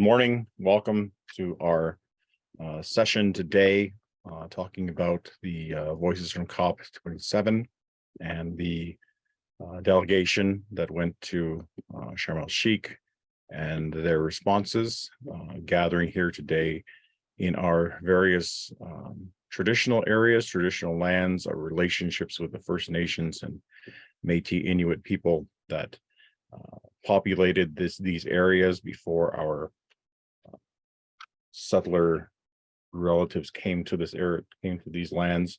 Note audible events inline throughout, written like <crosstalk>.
Morning, welcome to our uh, session today, uh, talking about the uh, Voices from COP twenty-seven and the uh, delegation that went to uh, Sharm el Sheikh and their responses, uh, gathering here today in our various um, traditional areas, traditional lands, our relationships with the First Nations and Métis Inuit people that uh, populated this, these areas before our settler relatives came to this area, came to these lands.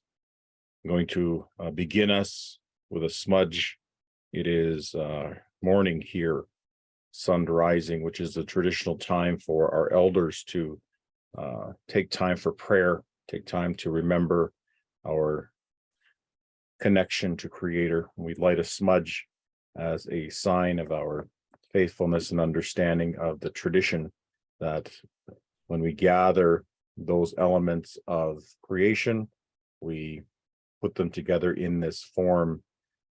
I'm going to uh, begin us with a smudge. It is uh, morning here, sun rising, which is the traditional time for our elders to uh, take time for prayer, take time to remember our connection to creator. We light a smudge as a sign of our faithfulness and understanding of the tradition that when we gather those elements of creation, we put them together in this form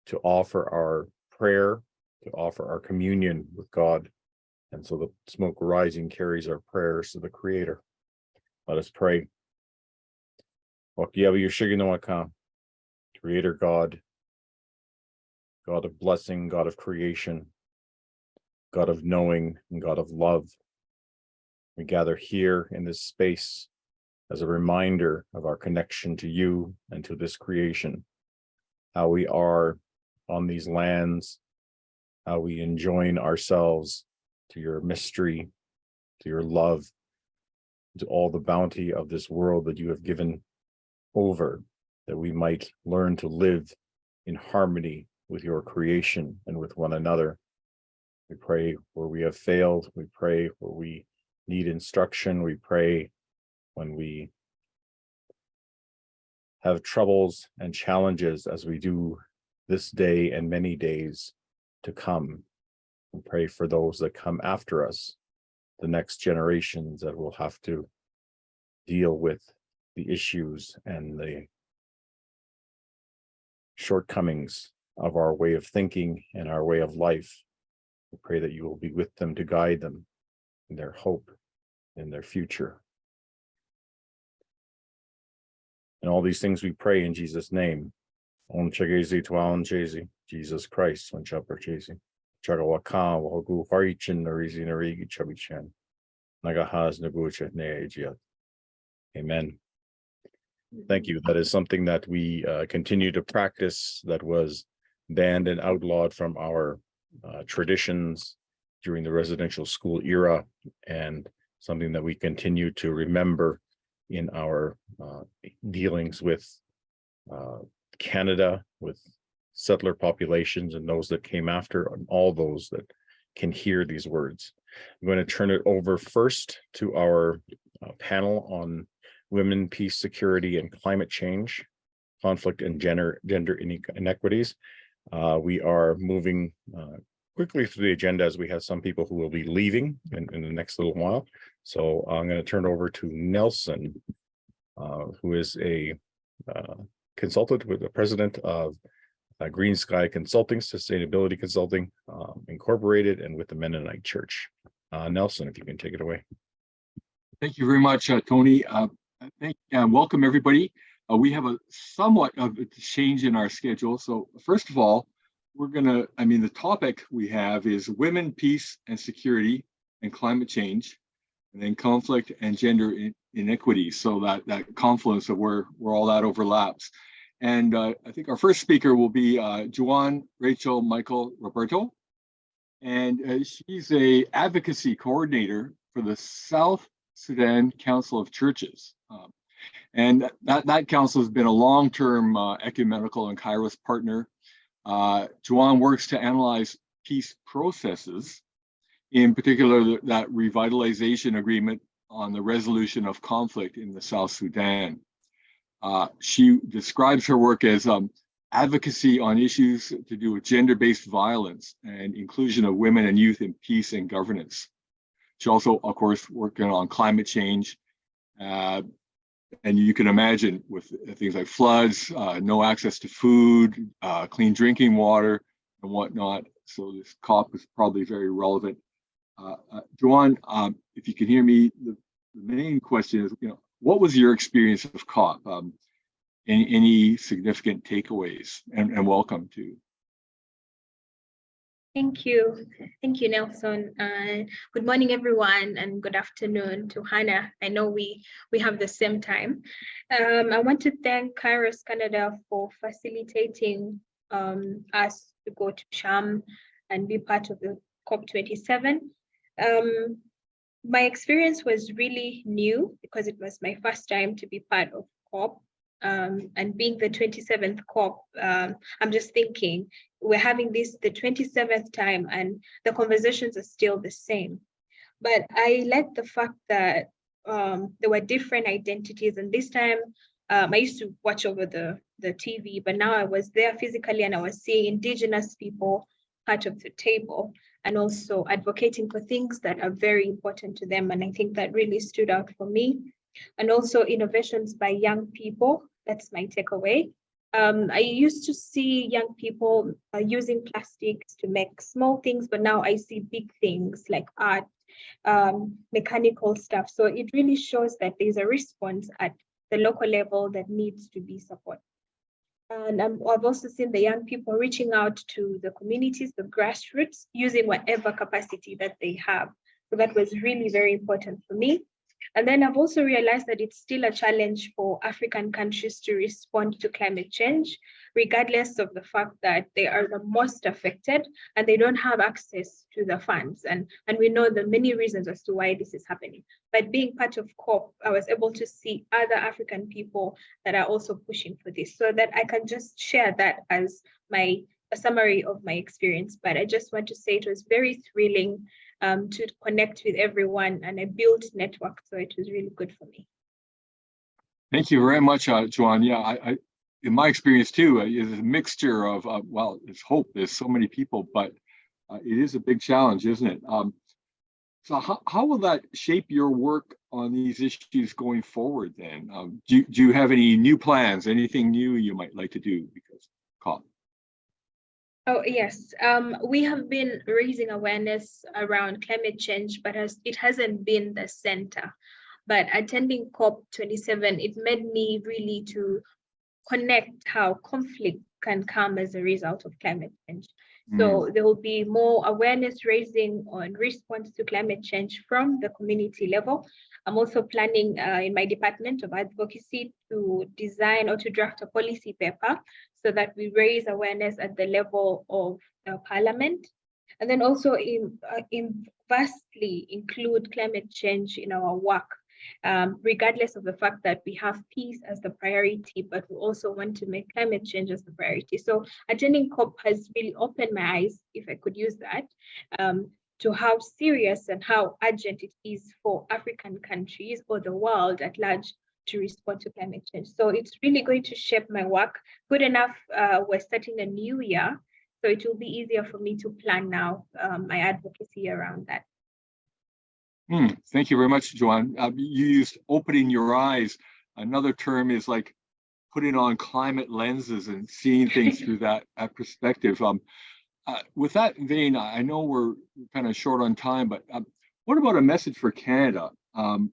to offer our prayer, to offer our communion with God. And so the smoke rising carries our prayers to the creator. Let us pray. Creator God, God of blessing, God of creation, God of knowing, and God of love. We gather here in this space as a reminder of our connection to you and to this creation, how we are on these lands, how we enjoin ourselves to your mystery, to your love, to all the bounty of this world that you have given over, that we might learn to live in harmony with your creation and with one another. We pray where we have failed, we pray where we need instruction. We pray when we have troubles and challenges as we do this day and many days to come. We pray for those that come after us, the next generations that will have to deal with the issues and the shortcomings of our way of thinking and our way of life. We pray that you will be with them to guide them their hope in their future. And all these things we pray in Jesus' name. Om Chagezi Tuan Chezi, Jesus Christ, on Chapter Chezi. Chagawaka, Wahogu Harichin, Narizi Narigi Chabichan. Nagahaz Nagucha Neajiat. Amen. Thank you. That is something that we uh, continue to practice that was banned and outlawed from our uh, traditions during the residential school era. And something that we continue to remember in our uh, dealings with uh, Canada, with settler populations and those that came after, and all those that can hear these words. I'm going to turn it over first to our uh, panel on women, peace, security, and climate change, conflict and gender, gender inequities. Uh, we are moving uh, quickly through the agenda as we have some people who will be leaving in, in the next little while. So I'm going to turn over to Nelson, uh, who is a uh, consultant with the president of uh, Green Sky Consulting, Sustainability Consulting um, Incorporated, and with the Mennonite Church. Uh, Nelson, if you can take it away. Thank you very much, uh, Tony. Uh, thank, welcome everybody. we have a somewhat of a change in our schedule. So first of all, we're gonna, I mean, the topic we have is women, peace and security and climate change, and then conflict and gender inequity. So that, that confluence of where, where all that overlaps. And uh, I think our first speaker will be uh, Joan Rachel Michael Roberto. And uh, she's a advocacy coordinator for the South Sudan Council of Churches. Um, and that, that council has been a long-term uh, ecumenical and Kairos partner uh, Joan works to analyze peace processes, in particular that revitalization agreement on the resolution of conflict in the South Sudan. Uh, she describes her work as um, advocacy on issues to do with gender-based violence and inclusion of women and youth in peace and governance. She also, of course, working on climate change, uh, and you can imagine with things like floods, uh, no access to food, uh, clean drinking water, and whatnot. So this COP is probably very relevant. Uh, uh, um, if you can hear me, the, the main question is, you know, what was your experience of COP? Um, any, any significant takeaways and, and welcome to. Thank you. Thank you, Nelson. Uh, good morning, everyone, and good afternoon to Hannah. I know we, we have the same time. Um, I want to thank Kairos Canada for facilitating um, us to go to Sharm and be part of the COP27. Um, my experience was really new because it was my first time to be part of COP um, and being the 27th COP, um, I'm just thinking we're having this the 27th time and the conversations are still the same. But I like the fact that um, there were different identities and this time um, I used to watch over the, the TV, but now I was there physically and I was seeing indigenous people part of the table and also advocating for things that are very important to them. And I think that really stood out for me and also innovations by young people. That's my takeaway. Um, I used to see young people uh, using plastics to make small things, but now I see big things like art, um, mechanical stuff. So it really shows that there's a response at the local level that needs to be supported. And um, I've also seen the young people reaching out to the communities, the grassroots, using whatever capacity that they have. So that was really very important for me. And then I've also realized that it's still a challenge for African countries to respond to climate change, regardless of the fact that they are the most affected and they don't have access to the funds. And, and we know the many reasons as to why this is happening. But being part of COP, I was able to see other African people that are also pushing for this so that I can just share that as my a summary of my experience. But I just want to say it was very thrilling um, to connect with everyone and I built network. So it was really good for me. Thank you very much, uh. Yeah, I, I, in my experience too, uh, is a mixture of, uh, well, it's hope. There's so many people, but uh, it is a big challenge, isn't it? Um, so how, how will that shape your work on these issues going forward then? Um, do, do you have any new plans, anything new you might like to do because COP? Oh, yes. Um, we have been raising awareness around climate change, but has, it hasn't been the center. But attending COP27, it made me really to connect how conflict can come as a result of climate change. Mm. So there will be more awareness raising on response to climate change from the community level. I'm also planning uh, in my department of advocacy to design or to draft a policy paper so that we raise awareness at the level of parliament. And then also in, uh, in vastly include climate change in our work, um, regardless of the fact that we have peace as the priority, but we also want to make climate change as the priority. So attending COP has really opened my eyes, if I could use that, um, to how serious and how urgent it is for African countries or the world at large to respond to climate change. So it's really going to shape my work. Good enough, uh, we're starting a new year, so it will be easier for me to plan now um, my advocacy around that. Hmm, thank you very much, Joanne. Uh, you used opening your eyes. Another term is like putting on climate lenses and seeing things <laughs> through that, that perspective. Um, uh, with that vein, I know we're kind of short on time, but um, what about a message for Canada? Um,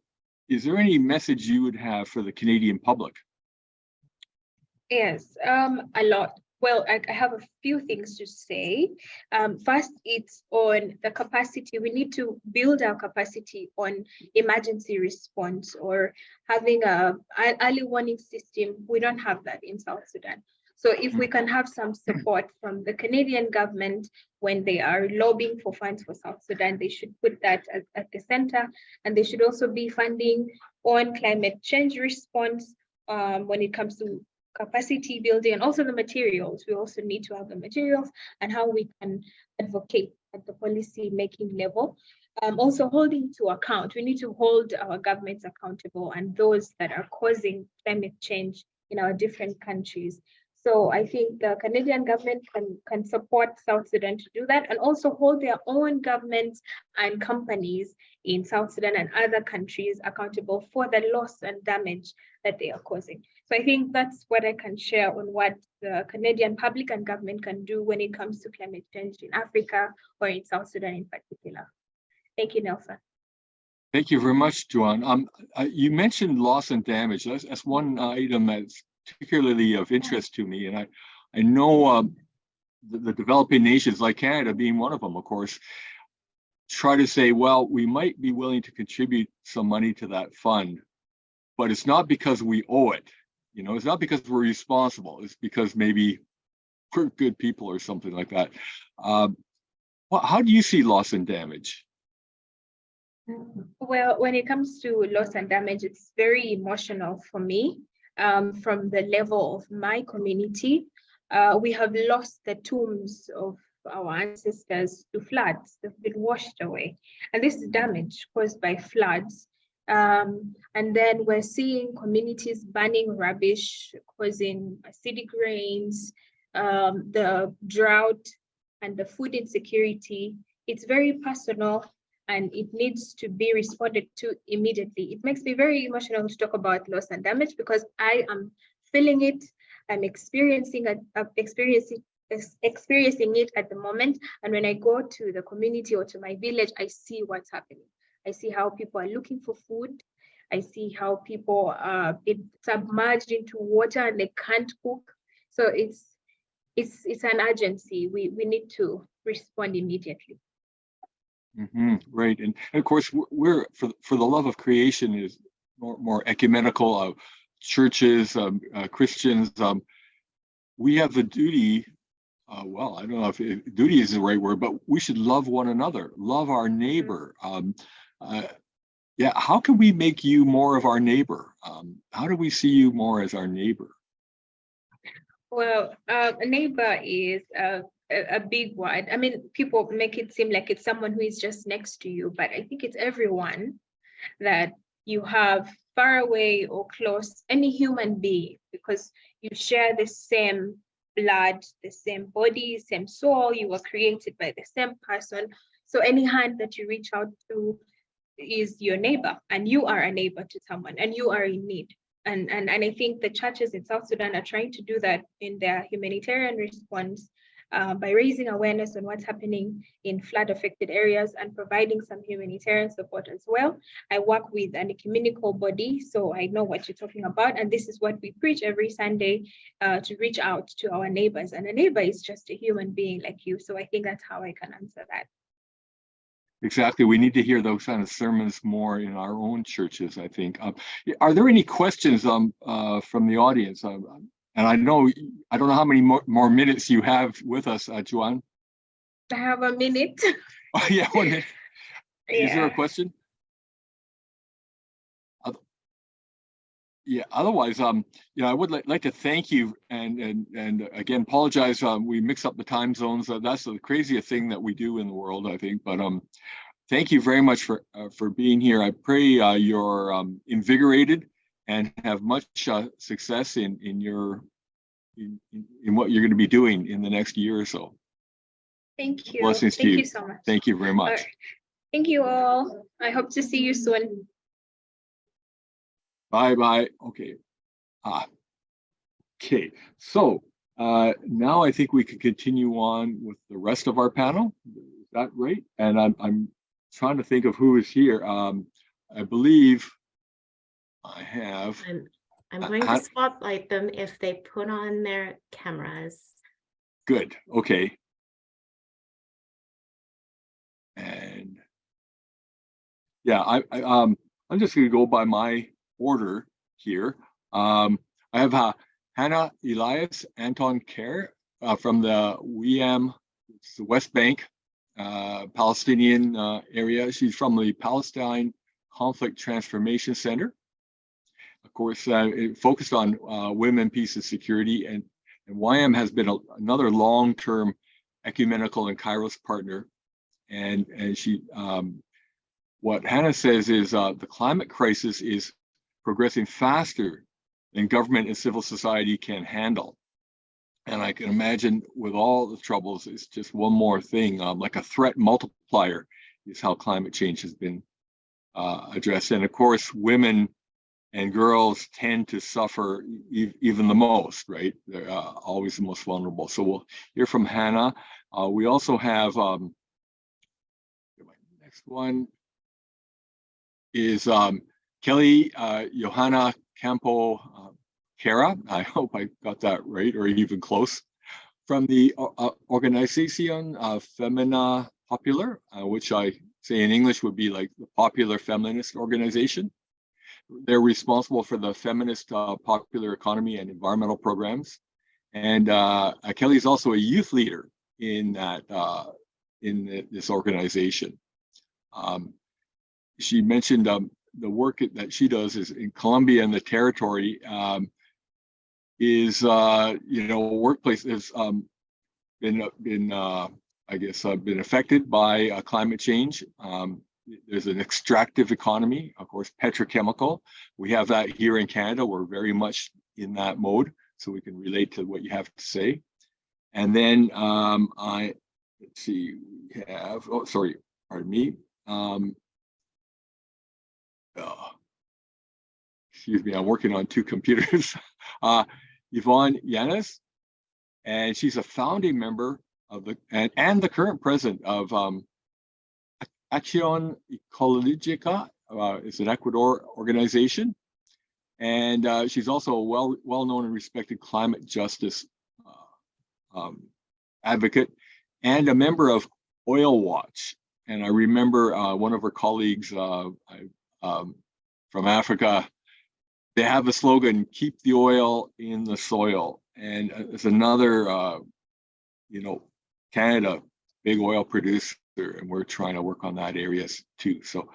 is there any message you would have for the Canadian public? Yes, um, a lot. Well, I, I, have a few things to say. Um, first, it's on the capacity. We need to build our capacity on emergency response or having a, early warning system. We don't have that in South Sudan. So if we can have some support from the Canadian government when they are lobbying for funds for South Sudan, they should put that at, at the center. And they should also be funding on climate change response um, when it comes to capacity building and also the materials. We also need to have the materials and how we can advocate at the policy making level. Um, also holding to account, we need to hold our governments accountable and those that are causing climate change in our different countries. So I think the Canadian government can, can support South Sudan to do that and also hold their own governments and companies in South Sudan and other countries accountable for the loss and damage that they are causing. So I think that's what I can share on what the Canadian public and government can do when it comes to climate change in Africa or in South Sudan in particular. Thank you, Nelson. Thank you very much, Joanne. Um, uh, you mentioned loss and damage. That's, that's one item that's particularly of interest to me. And I, I know, um, the, the developing nations like Canada being one of them, of course, try to say, well, we might be willing to contribute some money to that fund, but it's not because we owe it. You know, it's not because we're responsible. It's because maybe we're good people or something like that. Um, well, how do you see loss and damage? Well, when it comes to loss and damage, it's very emotional for me. Um, from the level of my community, uh, we have lost the tombs of our ancestors to floods. They've been washed away. And this is damage caused by floods. Um, and then we're seeing communities burning rubbish, causing acidic rains, um, the drought and the food insecurity. It's very personal and it needs to be responded to immediately. It makes me very emotional to talk about loss and damage because I am feeling it, I'm experiencing it, uh, experiencing experiencing it at the moment. And when I go to the community or to my village, I see what's happening. I see how people are looking for food. I see how people are submerged into water and they can't cook. So it's it's it's an urgency. We we need to respond immediately. Mm -hmm, right, and, and, of course we're for for the love of creation is more more ecumenical. Uh, churches, um, uh, Christians, um, we have the duty. Uh, well, I don't know if duty is the right word, but we should love one another, love our neighbor. Um, uh, yeah, how can we make you more of our neighbor? Um, how do we see you more as our neighbor? Well, uh, a neighbor is a, a big word. I mean, people make it seem like it's someone who is just next to you, but I think it's everyone that you have far away or close, any human being, because you share the same blood, the same body, same soul, you were created by the same person. So any hand that you reach out to is your neighbor and you are a neighbor to someone and you are in need. And, and, and I think the churches in South Sudan are trying to do that in their humanitarian response uh, by raising awareness on what's happening in flood affected areas and providing some humanitarian support as well. I work with an ecumenical body, so I know what you're talking about. And this is what we preach every Sunday uh, to reach out to our neighbors. And a neighbor is just a human being like you. So I think that's how I can answer that. Exactly. We need to hear those kind of sermons more in our own churches, I think. Um, are there any questions um, uh, from the audience? Um, and I know, I don't know how many more, more minutes you have with us, uh, Joanne. I have a minute. <laughs> Oh, yeah, one minute. Is there a question? Yeah, otherwise, um, you know, I would like, like to thank you and and and again apologize. Um, we mix up the time zones. Uh, that's the craziest thing that we do in the world, I think. But um, thank you very much for uh, for being here. I pray uh, you're um, invigorated and have much uh, success in in your in, in what you're going to be doing in the next year or so. Thank you. Blessings Thank to you. you so much. Thank you very much. Right. Thank you all. I hope to see you soon. Bye bye. Okay. Ah. Okay. So uh, now I think we can continue on with the rest of our panel. Is that right? And I'm I'm trying to think of who is here. Um, I believe I have. I'm, I'm going to spotlight them if they put on their cameras. Good. Okay. And yeah, I, I um I'm just gonna go by my order here. Um, I have uh, Hannah Elias Anton Kerr uh, from the it's the West Bank uh, Palestinian uh, area. She's from the Palestine Conflict Transformation Center. Of course, uh, focused on uh, women, peace, and security, and and YM has been a, another long-term ecumenical and Kairos partner. And, and she, um, what Hannah says is uh, the climate crisis is progressing faster than government and civil society can handle. And I can imagine with all the troubles, it's just one more thing, um, like a threat multiplier is how climate change has been uh, addressed. And of course, women and girls tend to suffer e even the most, right? They're uh, always the most vulnerable. So we'll hear from Hannah. Uh, we also have um, Next one is um, Kelly uh, Johanna Campo uh, Cara. I <laughs> hope I got that right or even close. From the uh, uh, Organización uh, Femina Popular, which I say in English would be like the Popular Feminist Organization. They're responsible for the feminist uh, popular economy and environmental programs. And uh, uh, Kelly's also a youth leader in that uh, in the- this organization. Um, she mentioned um, the work that she does is in Colombia and the territory um, is uh, you know workplace has um, been uh, been uh, I guess uh, been affected by climate change. Um, there's an extractive economy, of course, petrochemical. We have that here in Canada. We're very much in that mode, so we can relate to what you have to say. And then um, I let's see, we have oh sorry, pardon me. Um, oh, excuse me, I'm working on two <laughs> computers. uh, Ivonne Yánez, and she's a founding member of the and, and the current president of um, Acción Ecológica. Uh, it's an Ecuador organization, and uh, she's also a well well known and respected climate justice uh, um, advocate and a member of Oil Watch. And I remember uh, one of her colleagues uh, I, um, from Africa they have a slogan keep the oil in the soil and uh, it's another you know canada big oil producer and we're trying to work on that areas too. So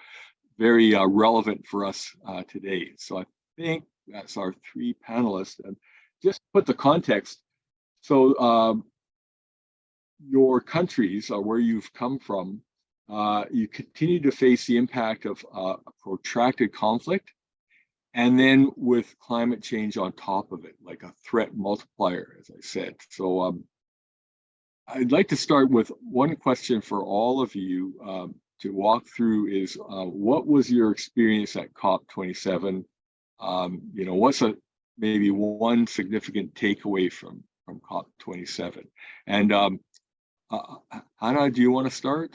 very uh, relevant for us uh, today. So i think that's our three panelists and just put the context. So um your countries or where you've come from. Uh, you continue to face the impact of uh, protracted conflict and then with climate change on top of it, like a threat multiplier, as I said. So um, I'd like to start with one question for all of you um, to walk through is uh, what was your experience at COP27? Um, you know, what's a maybe one significant takeaway from from COP27? And um, uh, Hannah, do you want to start?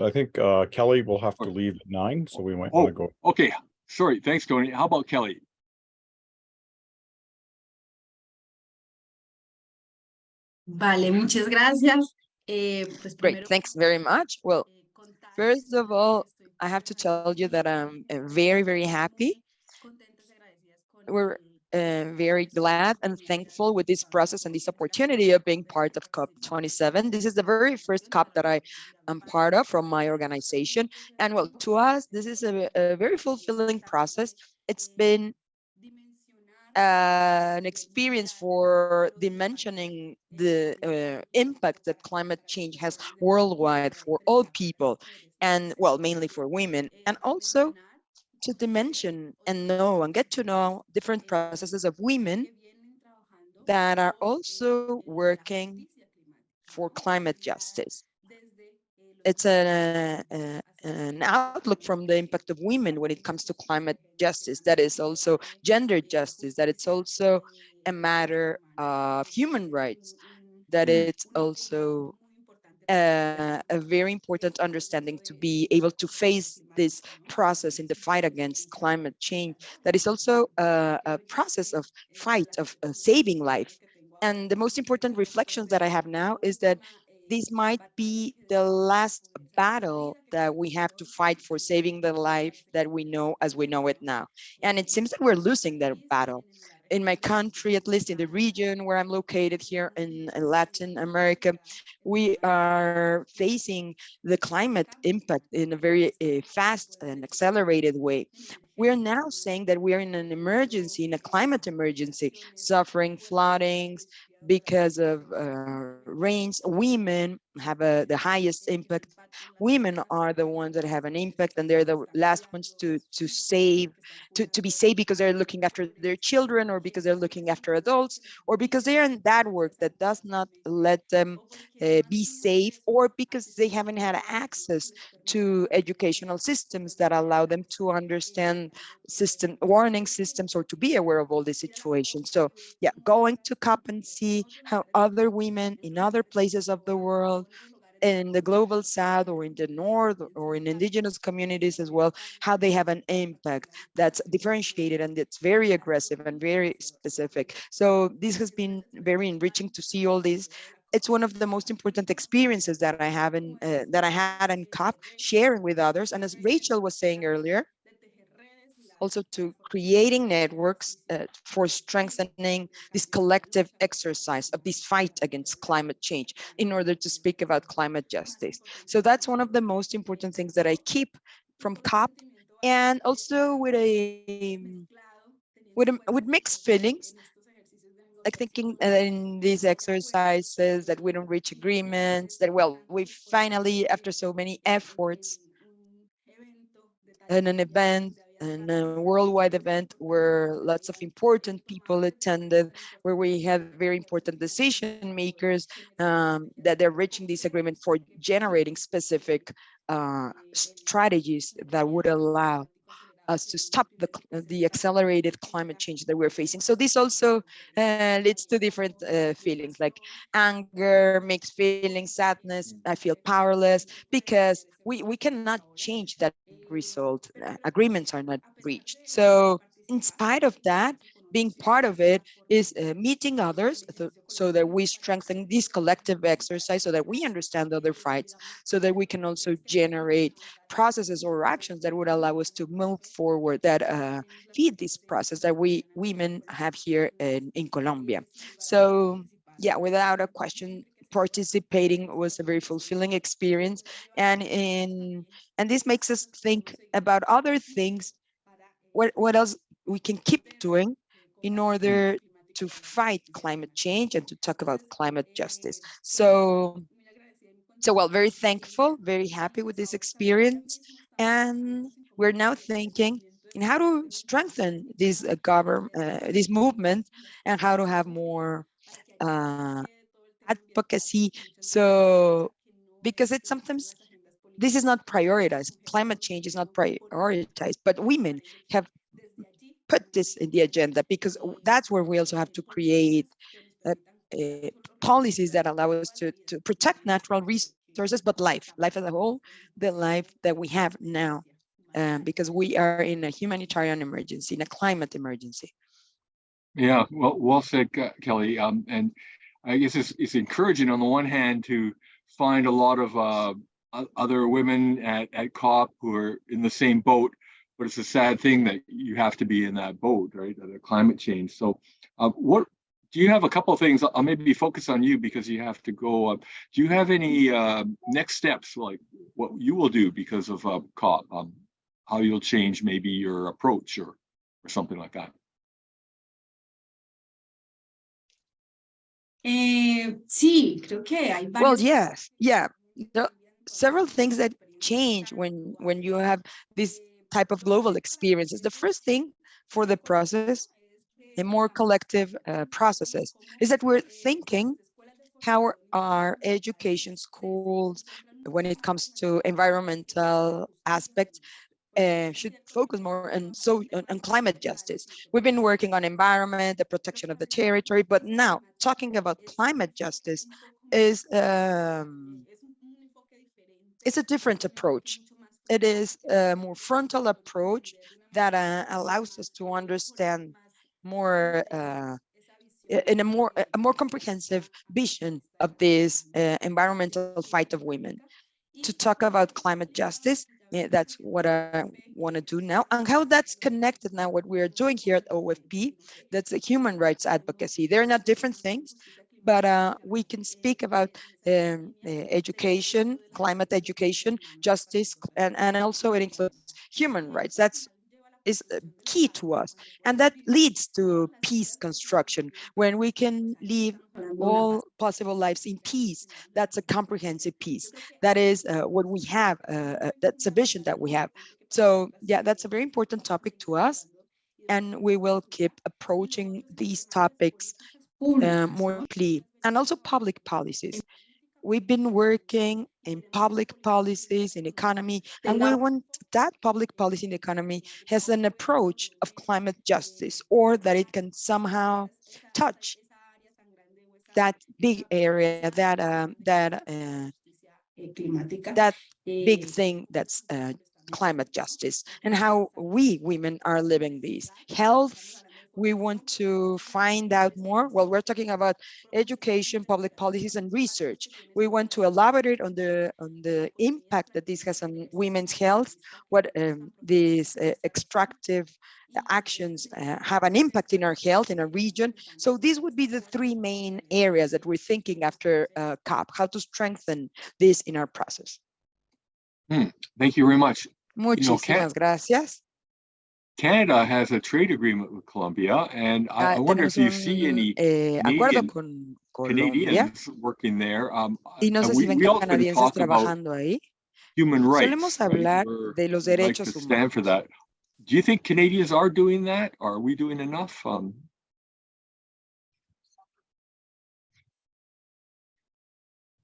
I think uh, Kelly will have to leave at nine, so we might Oh. want to go. Okay, sorry, thanks, Tony. How about Kelly? Vale, muchas gracias. Eh, pues Great, thanks very much. Well, eh, first of all, I have to tell you that I'm uh, very, very happy, contentas y agradecidas con We're, uh, very glad and thankful with this process and this opportunity of being part of COP27. This is the very first COP that I am part of from my organization. And well, to us, this is a, a very fulfilling process. It's been an experience for dimensioning the uh, impact that climate change has worldwide for all people and well mainly for women and also to dimension and know and get to know different processes of women that are also working for climate justice it's a, a, an outlook from the impact of women when it comes to climate justice that is also gender justice that it's also a matter of human rights that it's also uh, a very important understanding to be able to face this process in the fight against climate change that is also a, a process of fight of uh, saving life. And the most important reflections that i have now is that this might be the last battle that we have to fight for saving the life that we know as we know it now. And it seems that we're losing that battle. In my country, at least in the region where I'm located here in, in Latin America, we are facing the climate impact in a very uh, fast and accelerated way. We're now saying that we are in an emergency, in a climate emergency, suffering floodings, because of uh, rains, women have a, the highest impact. Women are the ones that have an impact and they're the last ones to, to save, to, to be saved because they're looking after their children or because they're looking after adults or because they're in that work that does not let them uh, be safe or because they haven't had access to educational systems that allow them to understand system warning systems or to be aware of all these situations. So yeah, going to COP and see how other women in other places of the world in the global south or in the north or in indigenous communities as well, how they have an impact that's differentiated and it's very aggressive and very specific. So this has been very enriching to see all these it's one of the most important experiences that I have in uh, that I had in COP, sharing with others. And as Rachel was saying earlier, also to creating networks uh, for strengthening this collective exercise of this fight against climate change in order to speak about climate justice. So that's one of the most important things that I keep from COP and also with a with, a, with mixed feelings like thinking uh, in these exercises that we don't reach agreements that well we finally after so many efforts in an event and a worldwide event where lots of important people attended, where we have very important decision makers um, that they're reaching this agreement for generating specific uh, strategies that would allow us to stop the, the accelerated climate change that we're facing. So this also uh, leads to different uh, feelings like anger, mixed feelings, sadness. I feel powerless because we, we cannot change that result. Uh, agreements are not reached. So in spite of that, being part of it is uh, meeting others so that we strengthen this collective exercise so that we understand other fights so that we can also generate processes or actions that would allow us to move forward that uh, feed this process that we women have here in, in Colombia. So yeah, without a question, participating was a very fulfilling experience and in and this makes us think about other things what what else we can keep doing in order to fight climate change and to talk about climate justice. So, so well, very thankful, very happy with this experience. And we're now thinking in how to strengthen this uh, government, uh, this movement and how to have more uh, advocacy. So, because it's sometimes this is not prioritized. Climate change is not prioritized, but women have put this in the agenda because that's where we also have to create uh, uh, policies that allow us to, to protect natural resources, but life, life as a whole, the life that we have now, um, because we are in a humanitarian emergency, in a climate emergency. Yeah, well, well said, Kelly. Um, and I guess it's, it's encouraging on the one hand to find a lot of uh, other women at, at COP who are in the same boat but it's a sad thing that you have to be in that boat, right? The climate change. So, uh, what do you have a couple of things? I'll maybe focus on you because you have to go. Uh, do you have any uh, next steps, like what you will do because of uh, COP? Um, how you'll change maybe your approach or or something like that? Eh, sí, creo que hay Well, yes, yeah. There are several things that change when when you have this type of global experiences. The first thing for the process, the more collective uh, processes, is that we're thinking how our education schools, when it comes to environmental aspects, uh, should focus more on so on, on, climate justice. We've been working on environment, the protection of the territory, but now talking about climate justice is um, it's a different approach it is a more frontal approach that uh, allows us to understand more uh, in a more a more comprehensive vision of this uh, environmental fight of women. To talk about climate justice yeah, that's what I want to do now and how that's connected now what we are doing here at OFP that's a human rights advocacy. They're not different things but uh, we can speak about um, uh, education, climate education, justice, and, and also it includes human rights. That's is uh, key to us. And that leads to peace construction when we can live all possible lives in peace. That's a comprehensive peace. That is uh, what we have. Uh, uh, that's a vision that we have. So yeah, that's a very important topic to us. And we will keep approaching these topics uh, more clear and also public policies. We've been working in public policies in economy, and we want that public policy in economy has an approach of climate justice or that it can somehow touch that big area that um, that uh, that big eh, thing that's uh, climate justice and how we women are living these. Health we want to find out more well we're talking about education public policies and research. We want to elaborate on the on the impact that this has on women's health what um, these uh, extractive actions uh, have an impact in our health in our region. So these would be the three main areas that we're thinking after uh, cop how to strengthen this in our process. Thank you very much. Muchísimas gracias. Canada has a trade agreement with Colombia, and I, I Ah, wonder if you tenemos see any eh, acuerdo Canadian- con Colombia Canadians working there. Um, y no and sé we- si ven we often canadienses talk about trabajando ahí. Human rights. Solemos hablar We're- de los we like derechos to stand for that. Do you think Canadians are doing that? Are we doing enough? Um,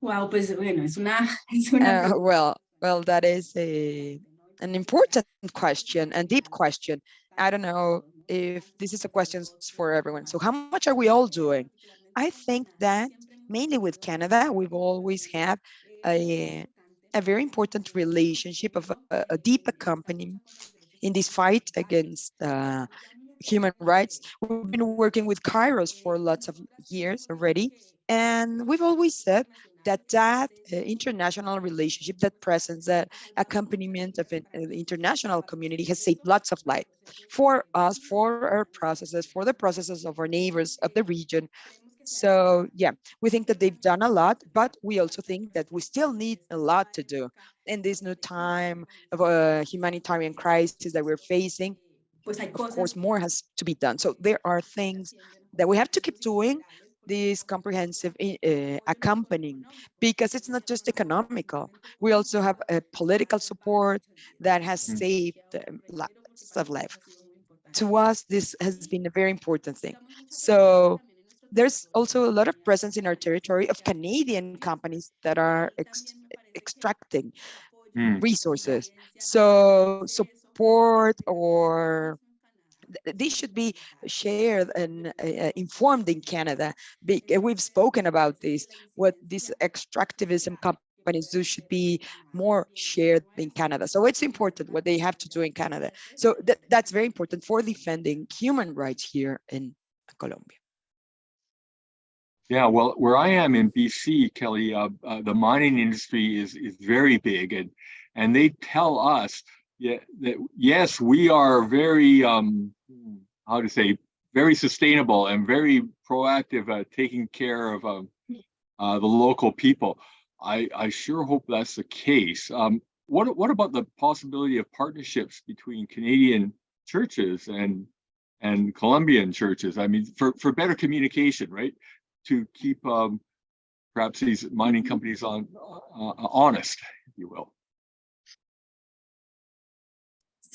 Wow, pues bueno, es una, <laughs> es una Uh, well, well, that is a an important question and deep question. I don't know if this is a question for everyone. So how much are we all doing? I think that mainly with Canada, we've always had a, a very important relationship of a, a deep accompaniment in this fight against uh, human rights. We've been working with Kairos for lots of years already, and we've always said that that uh, international relationship, that presence, that accompaniment of an uh, international community has saved lots of life for us, for our processes, for the processes of our neighbors of the region. So yeah, we think that they've done a lot, but we also think that we still need a lot to do in this new time of a humanitarian crisis that we're facing of course, more has to be done. So there are things that we have to keep doing this comprehensive uh, accompanying because it's not just economical. We also have a political support that has Mm. saved um, lots of life. To us, this has been a very important thing. So there's also a lot of presence in our territory of Canadian companies that are ex- extracting hmm. resources. So, so support or this should be shared and uh, informed in Canada. Uh, We've spoken about this. What these extractivism companies do should be more shared in Canada. So it's important what they have to do in Canada. So that, that's very important for defending human rights here in Colombia. Yeah, well, where I am in BC, Kelly, uh, uh, the mining industry is is very big, and and they tell us yeah, that yes, we are very um, how to say very sustainable and very proactive at taking care of um, uh, the local people. I I sure hope that's the case. Um, what what about the possibility of partnerships between Canadian churches and and Colombian churches? I mean, for for better communication, right? to keep um, perhaps these mining companies on uh, honest, if you will.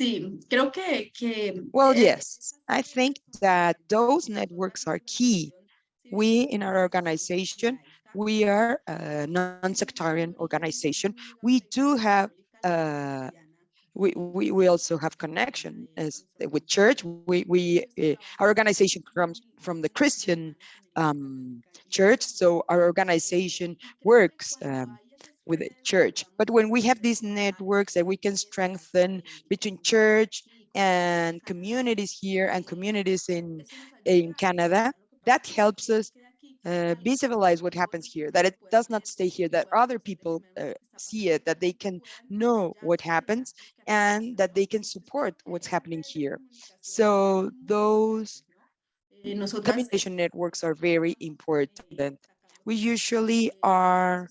Sí, creo que, que Well, eh, yes, I think that those networks are key. We in our organization, we are a non-sectarian organization. We do have, uh, we, we, we also have connection as with church. We, we uh, our organization comes from the Christian um, church, so our organization works um, with the church. But when we have these networks that we can strengthen between church and communities here and communities in in Canada, that helps us uh, visualize what happens here, that it does not stay here, that other people uh, see it, that they can know what happens and that they can support what's happening here. So those communication networks are very important. We usually are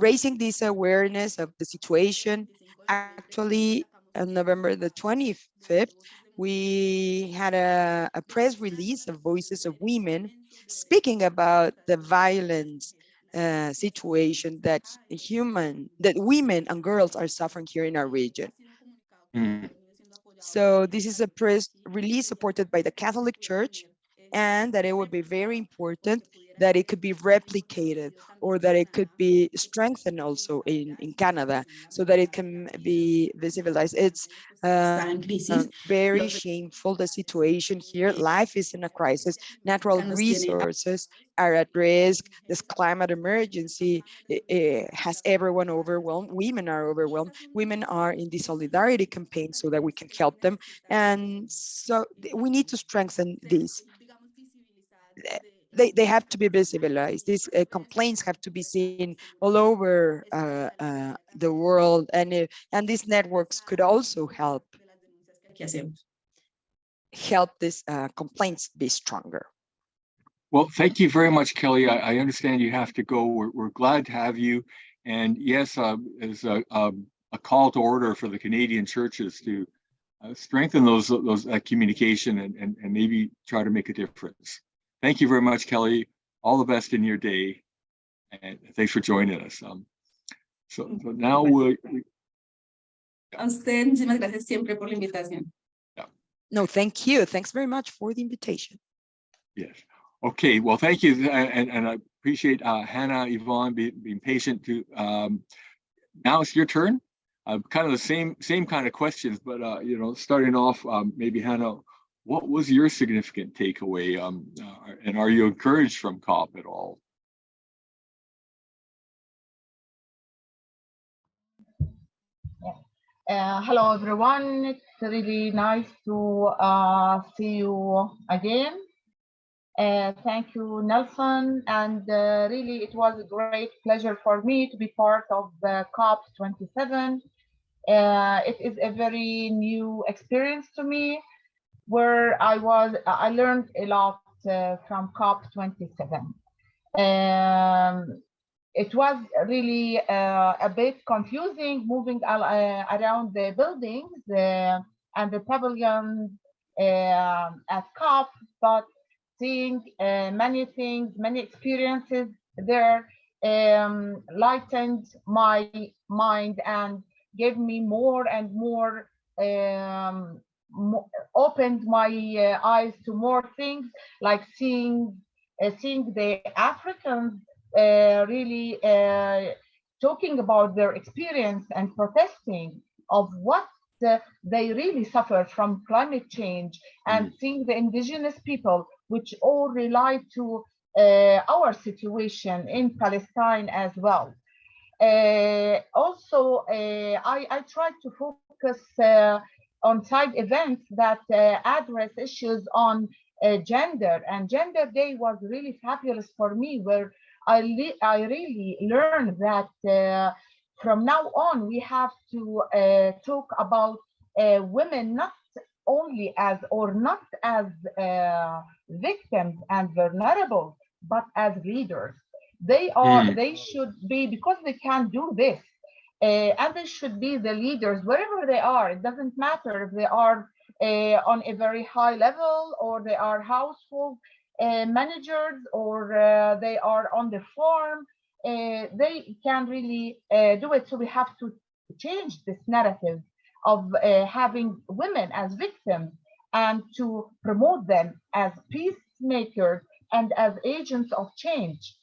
raising this awareness of the situation. Actually, on November the 25th, we had a, a press release of Voices of Women speaking about the violence uh, situation that human, that women and girls are suffering here in our region. Mm, So this is a press release supported by the Catholic Church and that it would be very important that it could be replicated or that it could be strengthened also in, in Canada so that it can be visibilized. It's uh, uh, very shameful, the situation here. Life is in a crisis. Natural resources are at risk. This climate emergency eh, eh, has everyone overwhelmed. Women are overwhelmed. Women are in the solidarity campaign so that we can help them. And so we need to strengthen this. They, they have to be visibilized. These uh, complaints have to be seen all over uh, uh, the world. And, uh, and these networks could also help help these uh, complaints be stronger. Well, thank you very much, Kelly. I, I understand you have to go. We're, we're glad to have you. And yes, uh, as a, um, a call to order for the Canadian churches to uh, strengthen those, those, that communication and, and, and maybe try to make a difference. Thank you very much, Kelly. All the best in your day. And thanks for joining us. Um, so, so now we'll, A usted, muchísimas gracias siempre por la invitación. No, thank you. Thanks very much for the invitation. Yes. Okay, well, thank you. And, and I appreciate uh, Hannah, Yvonne being, being patient to, um, now it's your turn. Uh, kind of the same, same kind of questions, but, uh, you know, starting off, um, maybe Hannah, what was your significant takeaway? Um, uh, and are you encouraged from COP at all? Uh, hello, everyone. It's really nice to uh, see you again. Uh, thank you, Nelson. And uh, really, it was a great pleasure for me to be part of the COP27. Uh, it is a very new experience to me where I was, I learned a lot uh, from COP27. Um, it was really uh, a bit confusing moving uh, around the buildings uh, and the pavilions uh, at COP, but seeing uh, many things, many experiences there um, lightened my mind and gave me more and more, um, opened my uh, eyes to more things like seeing uh, seeing the Africans uh, really uh, talking about their experience and protesting of what uh, they really suffer from climate change and seeing the indigenous people which all rely to uh, our situation in Palestine as well. Uh, also, uh, I, I tried to focus on side events that uh, address issues on uh, gender and gender day was really fabulous for me where I, I really learned that uh, from now on we have to uh, talk about uh, women not only as or not as uh, victims and vulnerable but as leaders they are Mm. they should be because they can do this uh, and they should be the leaders wherever they are. It doesn't matter if they are uh, on a very high level or they are household uh, managers or uh, they are on the farm. Uh, they can really uh, do it. So we have to change this narrative of having women as victims and to promote them as peacemakers and as agents of change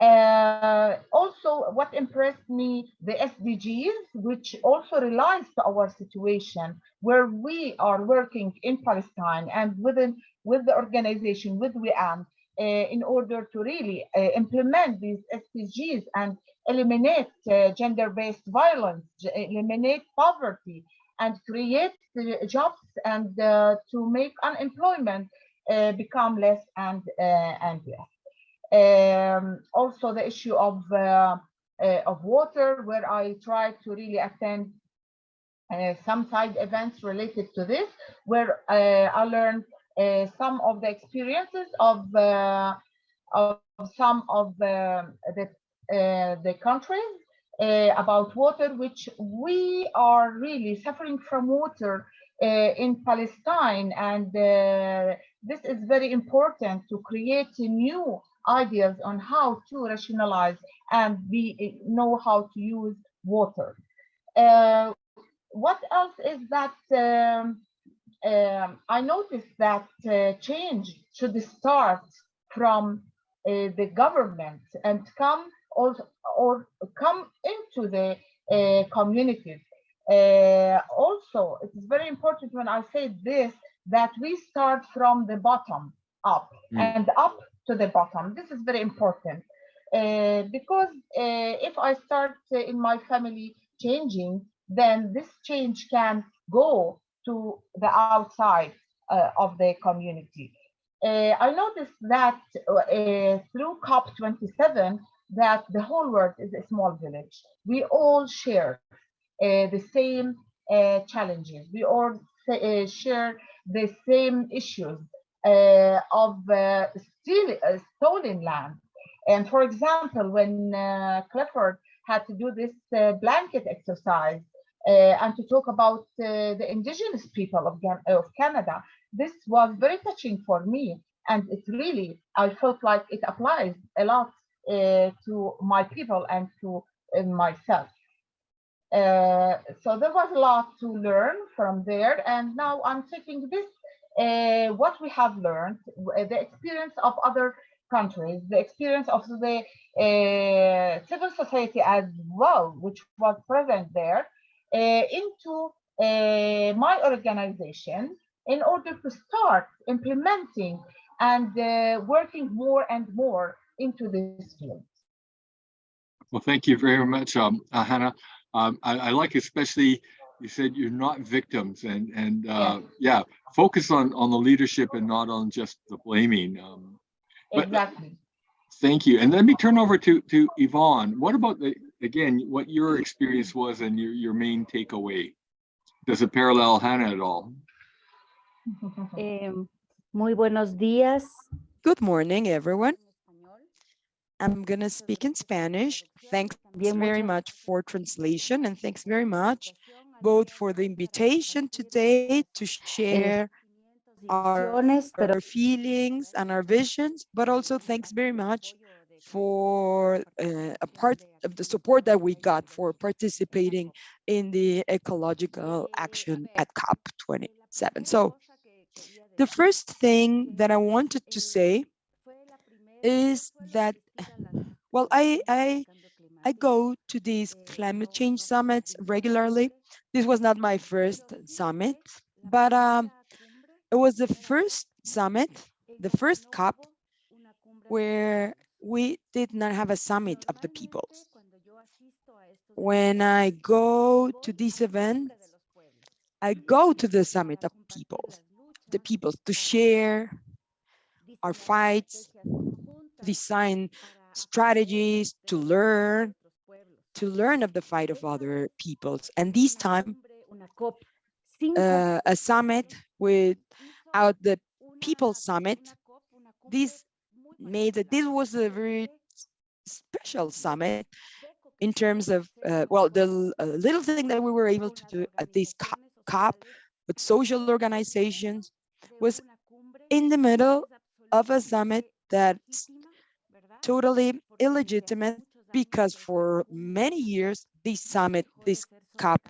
uh, also, what impressed me, the SDGs, which also relies to our situation, where we are working in Palestine and within with the organization, with WIAM, uh, in order to really uh, implement these SDGs and eliminate uh, gender-based violence, eliminate poverty, and create uh, jobs and uh, to make unemployment become less and and less um, also the issue of uh, uh, of water, where I tried to really attend uh, some side events related to this, where I learned some of the experiences of of some of the the, the countries uh, about water, which we are really suffering from water uh, in Palestine, and uh, this is very important to create a new ideas on how to rationalize and be know how to use water. Uh, what else is that um, um, I noticed that uh, change should start from uh, the government and come or, or come into the uh, communities. Uh, also, it is very important when I say this that we start from the bottom up Mm. and up to the bottom. This is very important uh, because uh, if I start uh, in my family changing, then this change can go to the outside uh, of the community. I noticed that through COP27 that the whole world is a small village. We all share the same challenges. We all share the same issues of uh, steal, uh, stolen land. And for example, when uh, Clifford had to do this uh, blanket exercise uh, and to talk about uh, the indigenous people of, of Canada, this was very touching for me. And it really, I felt like it applies a lot uh, to my people and to uh, myself. Uh, so there was a lot to learn from there. And now I'm taking this, uh, what we have learned, uh, the experience of other countries, the experience of the uh, civil society as well, which was present there, uh, into my organization in order to start implementing and working more and more into this field. Well, thank you very much, um, Hannah. Um, I, I like especially you said you're not victims and and uh, yeah, focus on on the leadership and not on just the blaming. Um, But- Exactly. thank you. And let me turn over to to Yvonne. What about the again what your experience was and your your main takeaway? Does it parallel Hannah at all? <laughs> Eh, muy buenos días. Good morning, everyone. I'm going to speak in Spanish. Thanks very much for translation and thanks very much both for the invitation today to share our, our feelings and our visions, but also thanks very much for uh, a part of the support that we got for participating in the ecological action at COP27. So the first thing that I wanted to say is that, well, I, I, I go to these climate change summits regularly. This was not my first summit, but um, it was the first summit, the first COP, where we did not have a summit of the peoples. When I go to these events, I go to the summit of peoples, the peoples to share our fights, design strategies to learn, to learn of the fight of other peoples. And this time, uh, a summit without the people summit, this made that this was a very special summit in terms of, uh, well, the uh, little thing that we were able to do at this COP with social organizations was in the middle of a summit that's totally illegitimate because for many years, this summit, this COP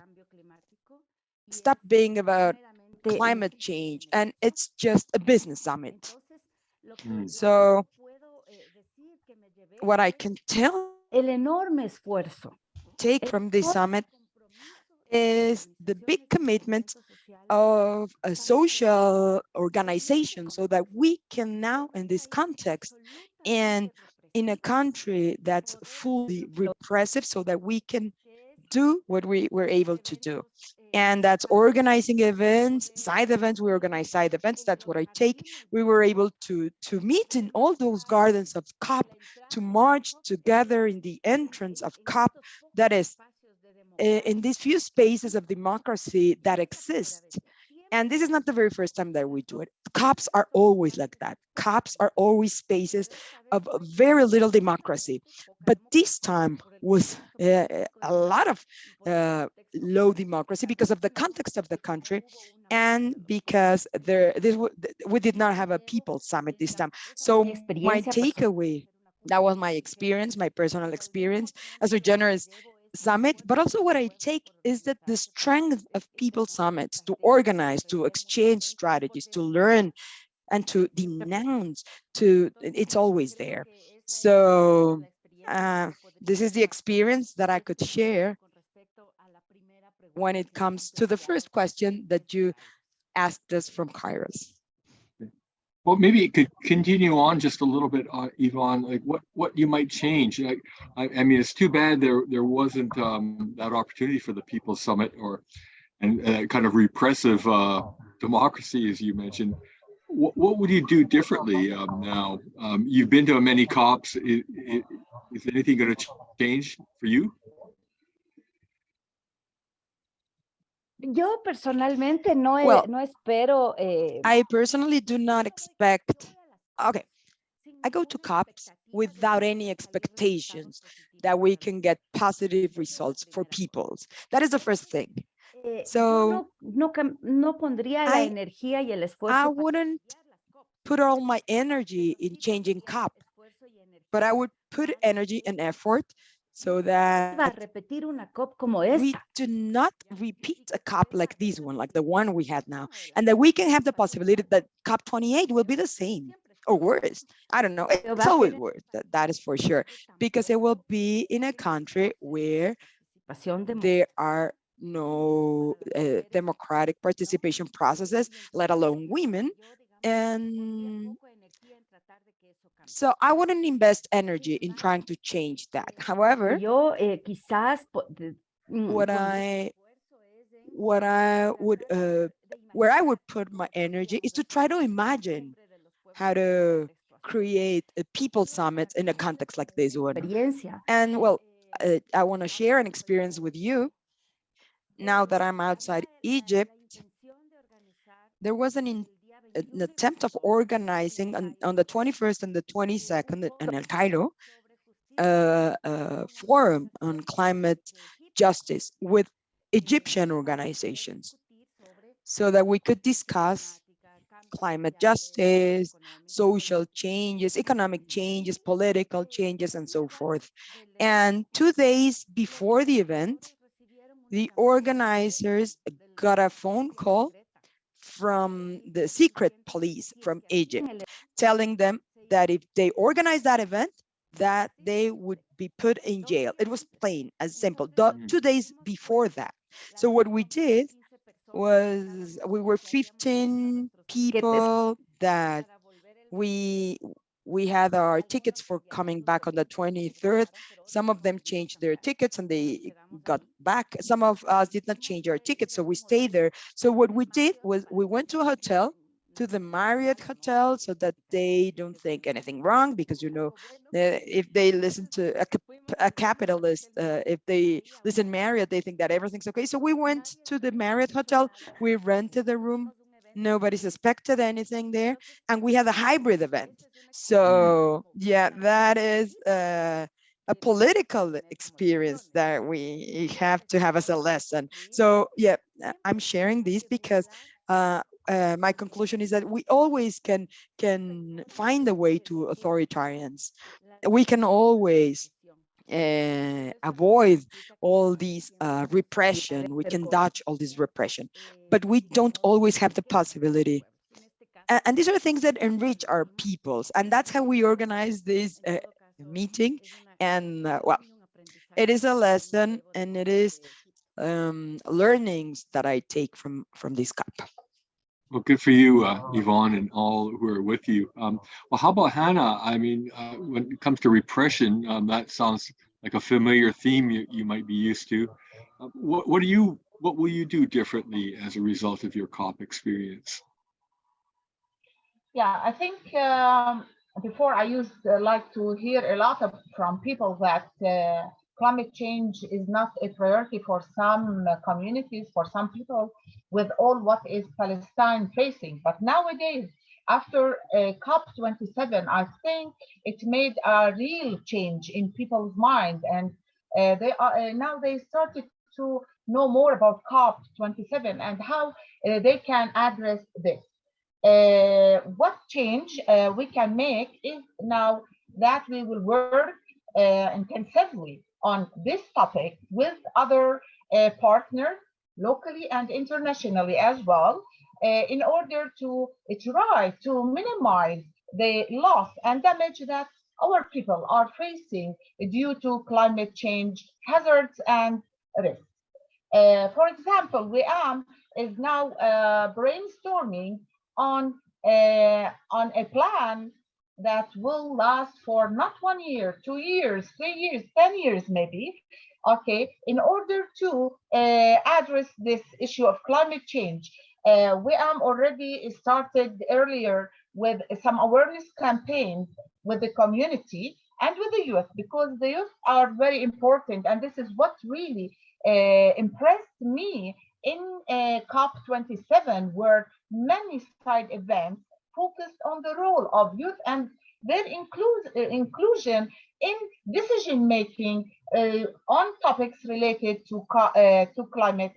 stopped being about climate change and it's just a business summit. Mm. So what I can tell, el enorme esfuerzo take from this summit is the big commitment of a social organization so that we can now in this context and in a country that's fully repressive so that we can do what we were able to do. And that's organizing events side events we organize side events that's what i take. We were able to to meet in all those gardens of cop to march together in the entrance of cop that is eh, in these few spaces of democracy that exist and this is not the very first time that we do it. Cops are always like that. Cops are always spaces of very little democracy. But this time was uh, a lot of uh, low democracy because of the context of the country and because there this we did not have a people summit this time. So my takeaway that was my experience my personal experience. As a generous summit but also what i take is that the strength of people summits to organize to exchange strategies to learn and to denounce to it's always there So uh, this is the experience that I could share when it comes to the first question that you asked us from Kairos. Well, maybe it could continue on just a little bit, uh, Yvonne, like what, what you might change. Like, I, I mean, it's too bad there, there wasn't, um, that opportunity for the People's Summit or, and, uh, kind of repressive, uh, democracy, as you mentioned. What, what would you do differently, um, now? Um, you've been to many COPs. I- i- Is anything gonna change for you? Yo personalmente no, Well, no espero. eh, I personally do not expect, okay, I go to COPs without any expectations that we can get positive results for peoples. That is the first thing. eh, So, no, no, no pondría la I- energía y el esfuerzo. I wouldn't cambiar las COP. put all my energy in changing COP, but I would put energy and effort so that repetir una COP como we do not repeat a COP like this one, like the one we had now, and that we can have the possibility that COP 28 will be the same or worse. I don't know. It's always worse. That, that is for sure, because it will be in a country where there are no uh, democratic participation processes, let alone women. And so I wouldn't invest energy in trying to change that. However, Yo eh, quizás mm, what I what I would uh, where I would put my energy is to try to imagine how to create a people summit in a context like this one. And well, uh, I want to share an experience with you. Now that I'm outside Egypt, there was an, an attempt of organizing on, on the 21st and the 22nd in El Cairo, a forum on climate justice with Egyptian organizations so that we could discuss climate justice, social changes, economic changes, political changes, and so forth. And two days before the event, the organizers got a phone call from the secret police from Egypt, telling them that if they organize that event, that they would be put in jail. It was plain as simple, the- Mhm. two days before that. So what we did was we were 15 people that we we had our tickets for coming back on the 23rd. Some of them changed their tickets and they got back. Some of us did not change our tickets, so we stayed there. So what we did was we went to a hotel, to the Marriott Hotel, so that they don't think anything wrong, because you know, uh, if they listen to a, a capitalist, uh, if they listen Marriott, they think that everything's okay. So we went to the Marriott Hotel, we rented the room, nobody suspected anything there, and we had a hybrid event. So yeah, that is uh, a political experience that we have to have as a lesson. So yeah, I'm sharing this because uh, uh, my conclusion is that we always can can find a way to authoritarians. We can always uh, avoid all these uh, repression. We can dodge all this repression, but we don't always have the possibility. And, and these are things that enrich our peoples, and that's how we organize this uh, meeting. And uh, well, it is a lesson, and it is um, learnings that I take from from this COP. Well, good for you, uh, Yvonne, and all who are with you. Um, well, how about Hannah? I mean, uh, when it comes to repression, um, that sounds like a familiar theme you, you might be used to. Uh, what, what do you, what will you do differently as a result of your COP experience? Yeah, I think um, before I used uh, like to hear a lot of from people that uh, climate change is not a priority for some uh, communities, for some people, with all what is Palestine facing. But nowadays, after uh, COP27, I think it made a real change in people's mind, and uh, they are uh, now they started to know more about COP27 and how uh, they can address this. Uh, what change we can make is now that we will work intensively on this topic with other uh, partners locally and internationally as well uh, in order to try to minimize the loss and damage that our people are facing due to climate change hazards and risks. Uh, for example, WIAM is now uh, brainstorming on, uh, on a plan that will last for not one year, two years, three years, 10 years maybe, okay, in order to uh, address this issue of climate change. Uh, WIAM already started earlier with some awareness campaigns with the community and with the youth because the youth are very important and this is what really uh, impressed me in uh, COP27 where many side events focused on the role of youth and their uh, inclusion in decision making uh, on topics related to, uh, to climate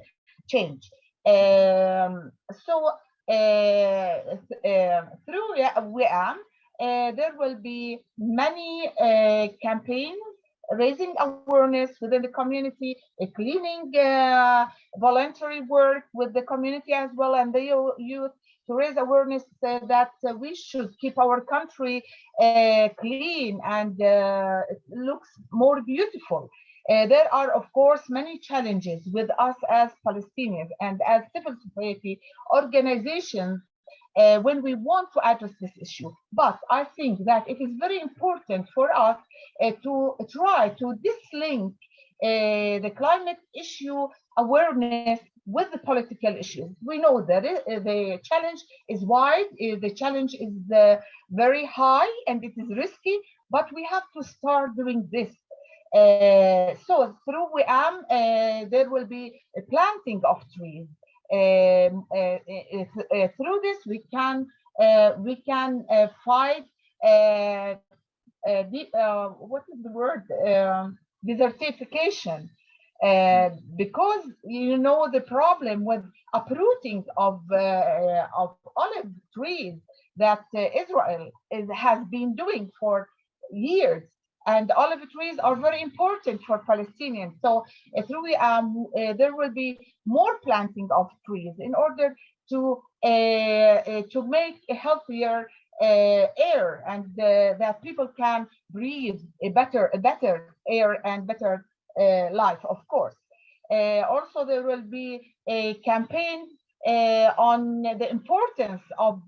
change. Um, so uh, uh, through WIAM, uh, there will be many uh, campaigns raising awareness within the community, cleaning voluntary work with the community as well and the youth to raise awareness uh, that uh, we should keep our country uh, clean and uh, it looks more beautiful. Uh, there are, of course, many challenges with us as Palestinians and as civil society organizations uh, when we want to address this issue. But I think that it is very important for us uh, to try to dislink uh, the climate issue awareness with the political issues. We know that it, the challenge is wide, the challenge is very high and it is risky, but we have to start doing this. Uh, so through WIAM, uh, there will be a planting of trees. Um, uh, through this, we can we can fight the, what is the word um, desertification uh, because you know the problem with uprooting of uh, of olive trees that uh, Israel is, has been doing for years and olive trees are very important for Palestinians. So uh, through um, uh, there will be more planting of trees in order to uh, to make a healthier air and that people can breathe a better a better air and better Uh, life, of course. Uh, also, there will be a campaign uh, on the importance of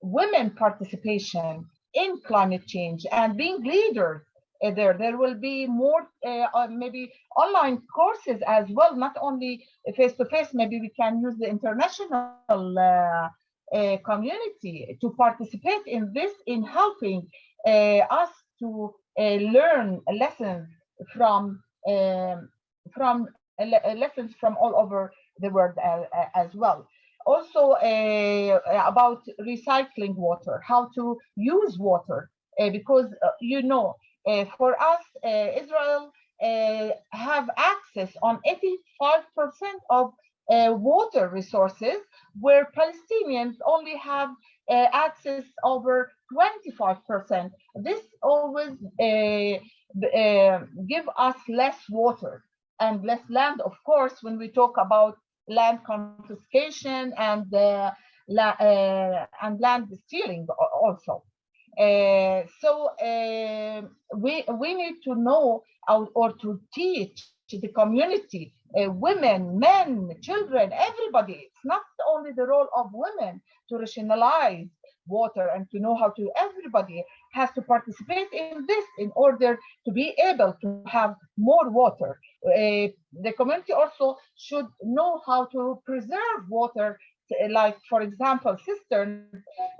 women participation in climate change and being leaders uh, there. There will be more uh, uh, maybe online courses as well, not only face-to-face, -face. maybe we can use the international community to participate in this in helping us to learn lessons from um, from lessons from all over the world as well also uh, about recycling water, how to use water, uh, because uh, you know uh, for us, uh, Israel uh, have access on 85% of water resources, where Palestinians only have access over 25%. This always give us less water and less land, of course, when we talk about land confiscation and uh, la, uh, and land stealing also. Uh, so uh, we we need to know or, or to teach the community, uh, women, men, children, everybody. It's not only the role of women to rationalize water and to know how to. Everybody has to participate in this in order to be able to have more water. Uh, the community also should know how to preserve water like for example cisterns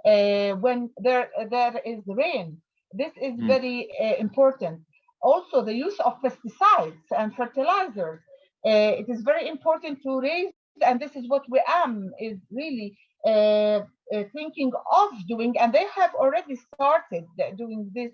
uh, when there there is rain this is Mm. very uh, important also the use of pesticides and fertilizers uh, it is very important to raise and this is what WIAM is really uh, uh, thinking of doing and they have already started doing this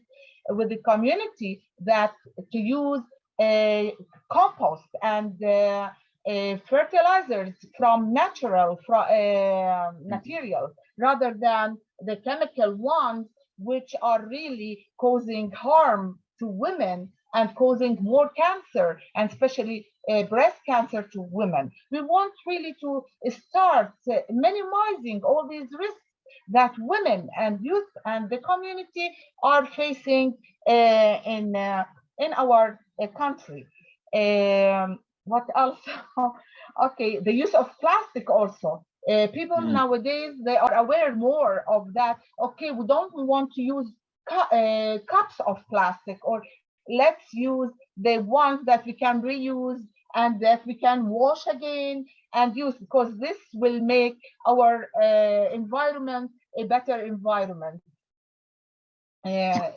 with the community that to use uh, compost and uh, uh, fertilizers from natural fro- uh, materials rather than the chemical ones which are really causing harm to women and causing more cancer and especially uh, breast cancer to women. We want really to start uh, minimizing all these risks that women and youth and the community are facing uh, in uh, in our uh, country. Um, what else? <laughs> okay, the use of plastic also. Uh, people Mm. nowadays they are aware more of that. Okay, we don't want to use cu- uh, cups of plastic, or let's use the ones that we can reuse and that we can wash again and use because this will make our uh, environment a better environment. Uh, uh,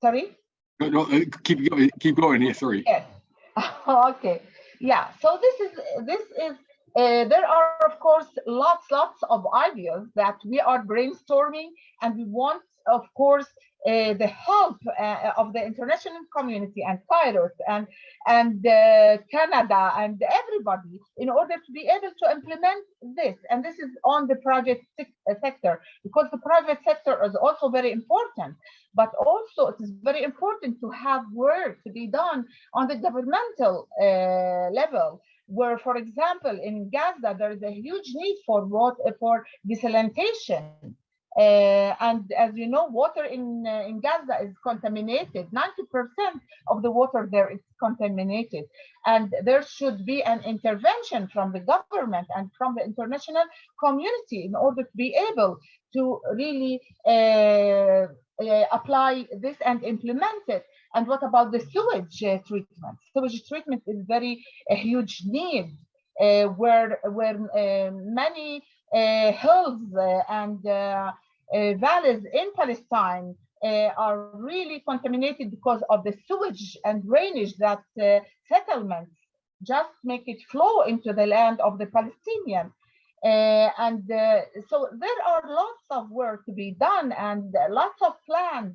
sorry. No, no, uh, keep going, keep going. Yeah, sorry. Yes. <laughs> okay. Yeah. So this is this is uh, there are of course lots lots of ideas that we are brainstorming and we want of course uh, the help uh, of the international community and Kairos and and uh, Canada and everybody in order to be able to implement this. And this is on the private sec- uh, sector because the private sector is also very important. But also it is very important to have work to be done on the governmental uh, level where for example in gaza there is a huge need for water for desalination uh, and as you know water in uh, in gaza is contaminated 90% of the water there is contaminated and there should be an intervention from the government and from the international community in order to be able to really uh, uh, apply this and implement it. And what about the sewage uh, treatment? Sewage treatment is very a huge need uh, where where many hills uh, and uh, uh, valleys in Palestine uh, are really contaminated because of the sewage and drainage that uh, settlements just make it flow into the land of the Palestinian. Uh, and uh, so there are lots of work to be done and lots of plans.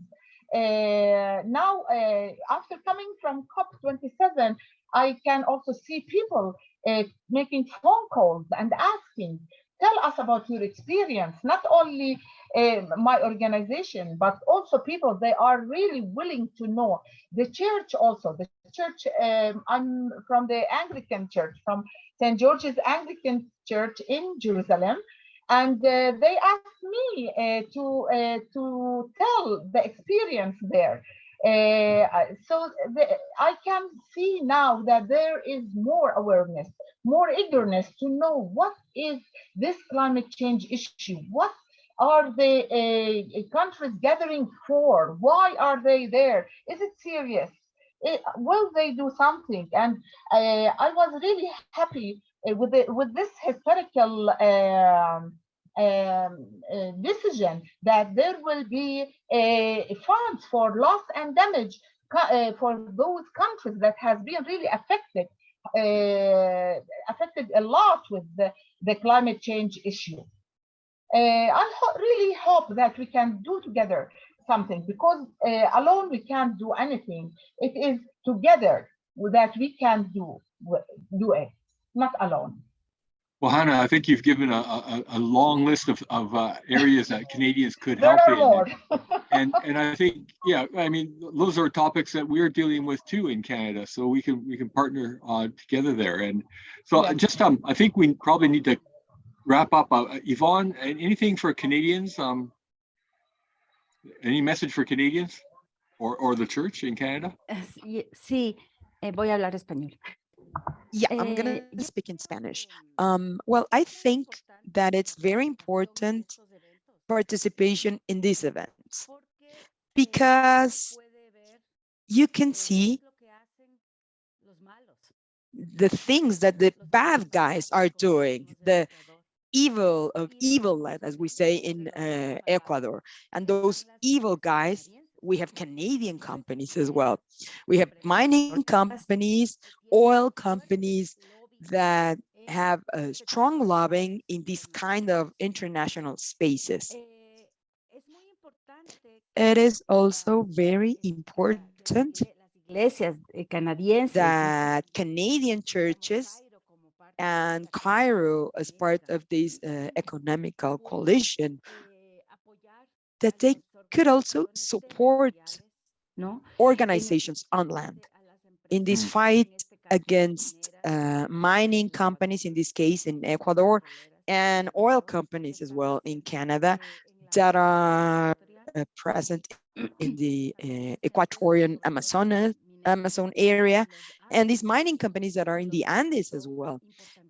Uh, now, uh, after coming from COP27, I can also see people uh, making phone calls and asking, tell us about your experience, not only uh, my organization, but also people, they are really willing to know. The church also, the church, um, I'm from the Anglican church, from St. George's Anglican Church in Jerusalem, and uh, they asked me uh, to to tell the experience there. Uh, so the, I can see now that there is more awareness, more eagerness to know what is this climate change issue. What are the uh, countries gathering for? Why are they there? Is it serious? Eh, will they do something? And uh, I was really happy uh, with the, with this historical um, um, uh, decision that there will be a funds for loss and damage uh, for those countries that has been really affected uh, affected a lot with the, the climate change issue. Uh, I ho really hope that we can do together something because uh, alone we can't do anything. It is together that we can do do it, not alone. Well, Hannah, I think you've given a, a, a long list of, of uh, areas that Canadians could help are in. more. <laughs> And, and I think, yeah, I mean, those are topics that we're dealing with too in Canada. So we can, we can partner uh, together there. And so Yeah. just, um, I think we probably need to wrap up. Uh, Yvonne, anything for Canadians? Um, any message for Canadians or, or the church in Canada? Sí, sí, eh, voy a hablar español. Yeah, I'm gonna Eh, yo- speak in Spanish. Um, well, I think that it's very important participation in these events because you can see the things that the bad guys are doing, the evil of evil, as we say in uh, Ecuador. And those evil guys, we have Canadian companies as well. We have mining companies, oil companies that have a strong lobbying in these kind of international spaces. It is also very important that Canadian churches and Cairo as part of this uh, ecumenical coalition that they could also support organizations on land in this Mm. fight against uh, mining companies, in this case in Ecuador, and oil companies as well in Canada that are uh, present in the uh, Ecuadorian Amazon, Amazon area, and these mining companies that are in the Andes as well.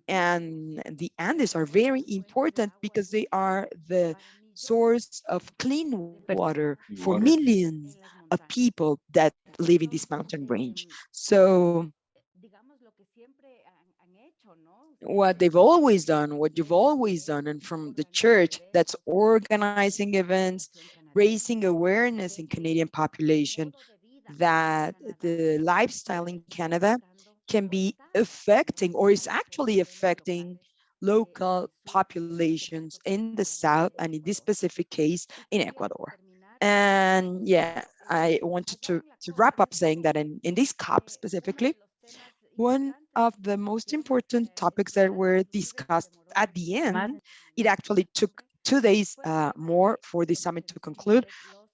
And the Andes are very important because they are the source of clean water for millions of people that live in this mountain range. So what they've always done, what you've always done, and from the church that's organizing events, raising awareness in Canadian population that the lifestyle in Canada can be affecting or is actually affecting local populations in the south and in this specific case in Ecuador. And yeah, I wanted to, to wrap up saying that in, in this COP specifically, one of the most important topics that were discussed at the end, it actually took two days uh, more for the summit to conclude,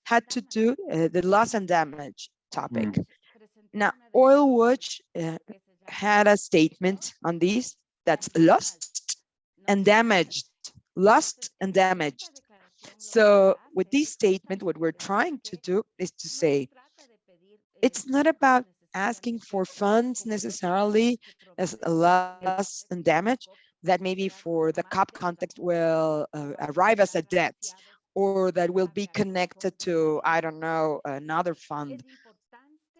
had to do uh, the loss and damage topic. Now, Oil Watch uh, had a statement on this that's lost and damaged, lost and damaged. So with this statement, what we're trying to do is to say, it's not about asking for funds necessarily as a loss and damage that maybe for the COP context will uh, arrive as a debt or that will be connected to, I don't know, another fund.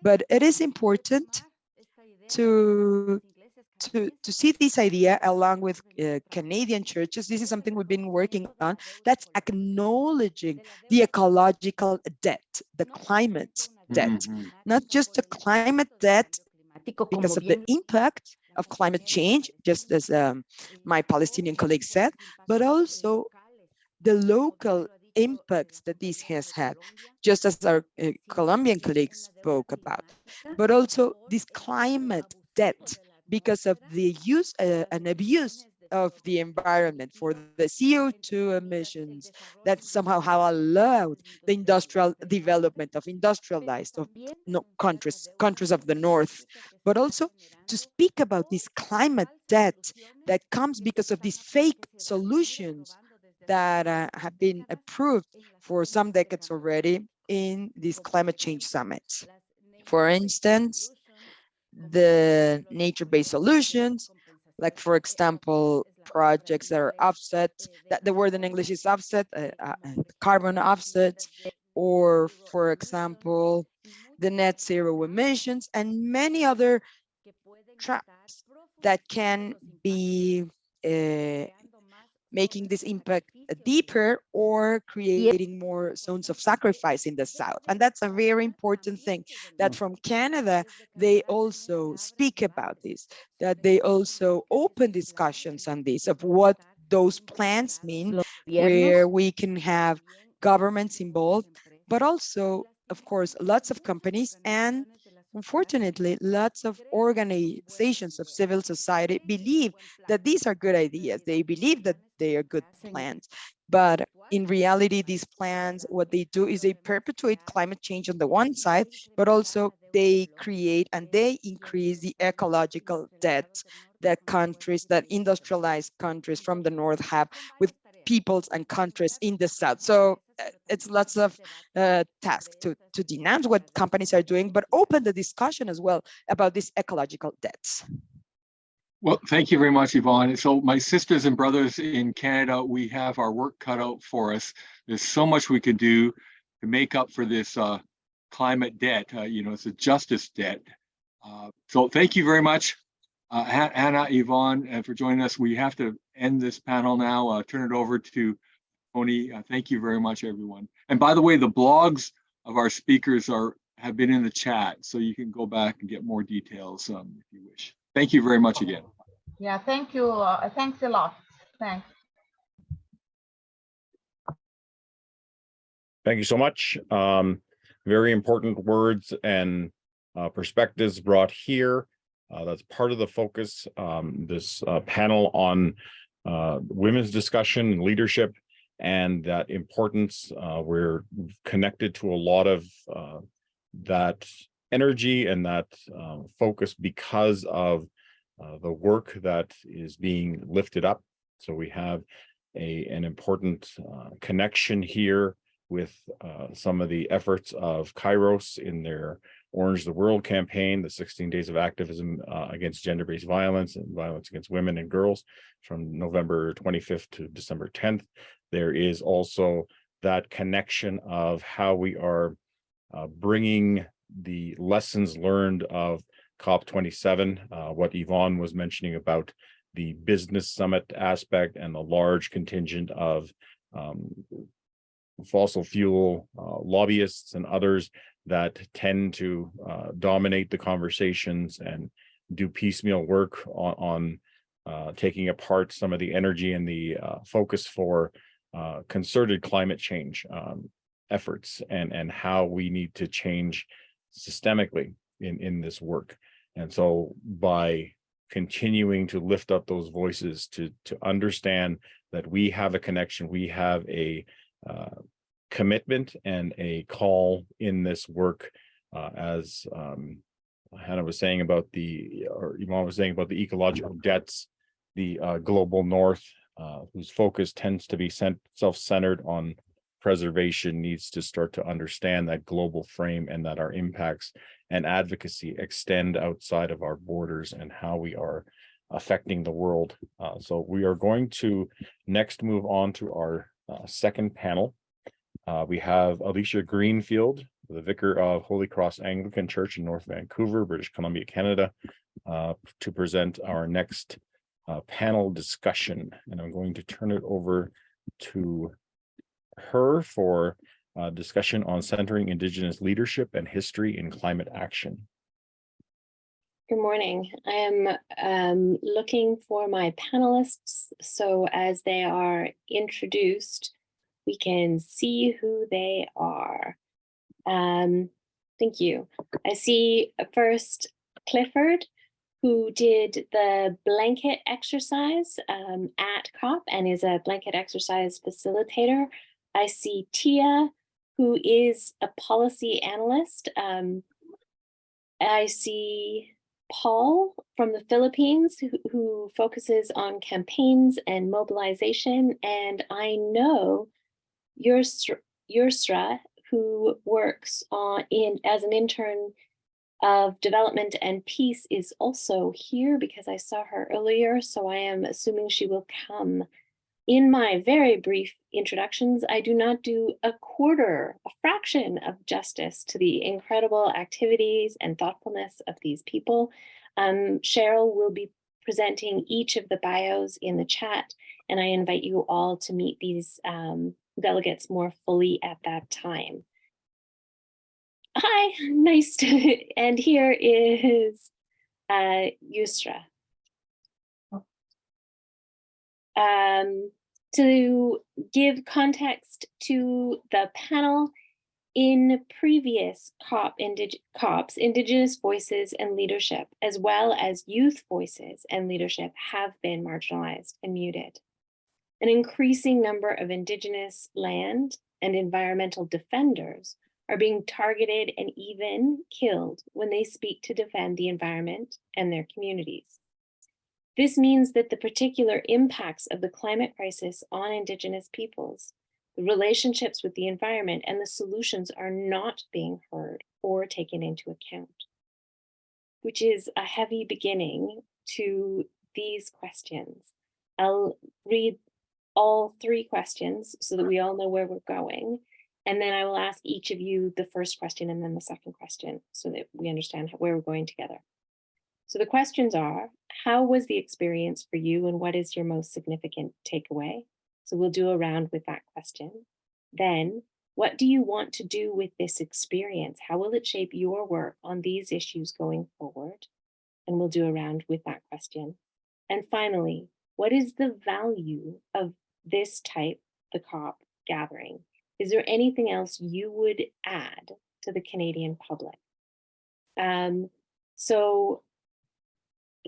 But it is important to to, to see this idea along with uh, Canadian churches, this is something we've been working on, that's acknowledging the ecological debt, the climate debt, Mhm. not just the climate debt because of the impact of climate change, just as um, my Palestinian colleague said, but also the local impacts that this has had, just as our uh, Colombian colleagues spoke about, but also this climate debt because of the use uh, and abuse of the environment for the CO2 emissions that somehow have allowed the industrial development of industrialized of no, countries, countries of the north, but also to speak about this climate debt that comes because of these fake solutions that uh, have been approved for some decades already in these climate change summits. For instance, the nature-based solutions, like for example, projects that are offset, that the word in English is offset, uh, uh, carbon offsets, or for example, the net zero emissions and many other traps that can be uh, making this impact Uh, deeper or creating more zones of sacrifice in the south. And that's a very important thing that from Canada, they also speak about this, that they also open discussions on this of what those plans mean, where we can have governments involved, but also, of course, lots of companies and Unfortunately, lots of organizations of civil society believe that these are good ideas. They believe that they are good plans. But in reality, these plans, what they do is they perpetuate climate change on the one side, but also they create and they increase the ecological debt that countries, that industrialized countries from the north have with peoples and countries in the south. So it's lots of uh, tasks to, to denounce what companies are doing, but open the discussion as well about these ecological debts. Well, thank you very much, Yvonne. So my sisters and brothers in Canada, we have our work cut out for us. There's so much we can do to make up for this uh, climate debt. Uh, you know, it's a justice debt. Uh, so thank you very much, uh, Hannah, Yvonne, uh, for joining us. We have to end this panel now. Uh, turn it over to Tony. Uh, thank you very much, everyone. And by the way, the blogs of our speakers are have been in the chat, so you can go back and get more details um, if you wish. Thank you very much again. Yeah, thank you. Uh, thanks a lot. Thanks. Thank you so much. Um, very important words and uh, perspectives brought here. Uh, that's part of the focus, um, this uh, panel on uh, women's discussion and leadership and that importance. Uh, we're connected to a lot of uh, that energy and that uh, focus because of uh, the work that is being lifted up So we have a, an important uh, connection here with uh, some of the efforts of Kairos in their Orange the World campaign, the 16 days of activism against gender-based violence and violence against women and girls from November 25th to December 10th. There is also that connection of how we are uh, bringing the lessons learned of COP 27, uh, what Yvonne was mentioning about the business summit aspect and the large contingent of um, fossil fuel uh, lobbyists and others that tend to uh, dominate the conversations and do piecemeal work on, on uh, taking apart some of the energy and the uh, focus for uh, concerted climate change um, efforts and, and how we need to change systemically in, in this work. And so by continuing to lift up those voices to, to understand that we have a connection, we have a uh, commitment and a call in this work uh, as um, Hannah was saying about the, or Ivonne was saying about the ecological debts, the uh, global north, uh, whose focus tends to be self-centered on preservation needs to start to understand that global frame and that our impacts and advocacy extend outside of our borders and how we are affecting the world. Uh, so we are going to next move on to our uh, second panel. Uh, we have Alicia Greenfield, the vicar of Holy Cross Anglican Church in North Vancouver, British Columbia, Canada, uh, to present our next uh, panel discussion. And I'm going to turn it over to her for uh, discussion on centering Indigenous leadership and history in climate action. Good morning. I am um, looking for my panelists. So as they are introduced, we can see who they are. Um, thank you. I see uh, first Clifford, who did the blanket exercise um, at COP and is a blanket exercise facilitator. I see Tia, who is a policy analyst. Um, I see Paul from the Philippines, who, who focuses on campaigns and mobilization. And I know Yusra who works on in as an intern of development and peace is also here because I saw her earlier. So I am assuming she will come. In my very brief introductions, I do not do a quarter, a fraction of justice to the incredible activities and thoughtfulness of these people. Um, Cheryl will be presenting each of the bios in the chat, and I invite you all to meet these um, delegates more fully at that time. Hi, nice to, <laughs> and here is uh, Yusra. Um, to give context to the panel, in previous COP indig COPs, Indigenous voices and leadership, as well as youth voices and leadership have been marginalized and muted. An increasing number of Indigenous land and environmental defenders are being targeted and even killed when they speak to defend the environment and their communities. This means that the particular impacts of the climate crisis on Indigenous peoples, the relationships with the environment and the solutions are not being heard or taken into account, which is a heavy beginning to these questions. I'll read all three questions so that we all know where we're going. And then I will ask each of you the first question and then the second question so that we understand where we're going together. So the questions are, how was the experience for you and what is your most significant takeaway? So we'll do a round with that question. Then, what do you want to do with this experience? How will it shape your work on these issues going forward? And we'll do a round with that question. And finally, what is the value of this type, the COP gathering? Is there anything else you would add to the Canadian public? Um, so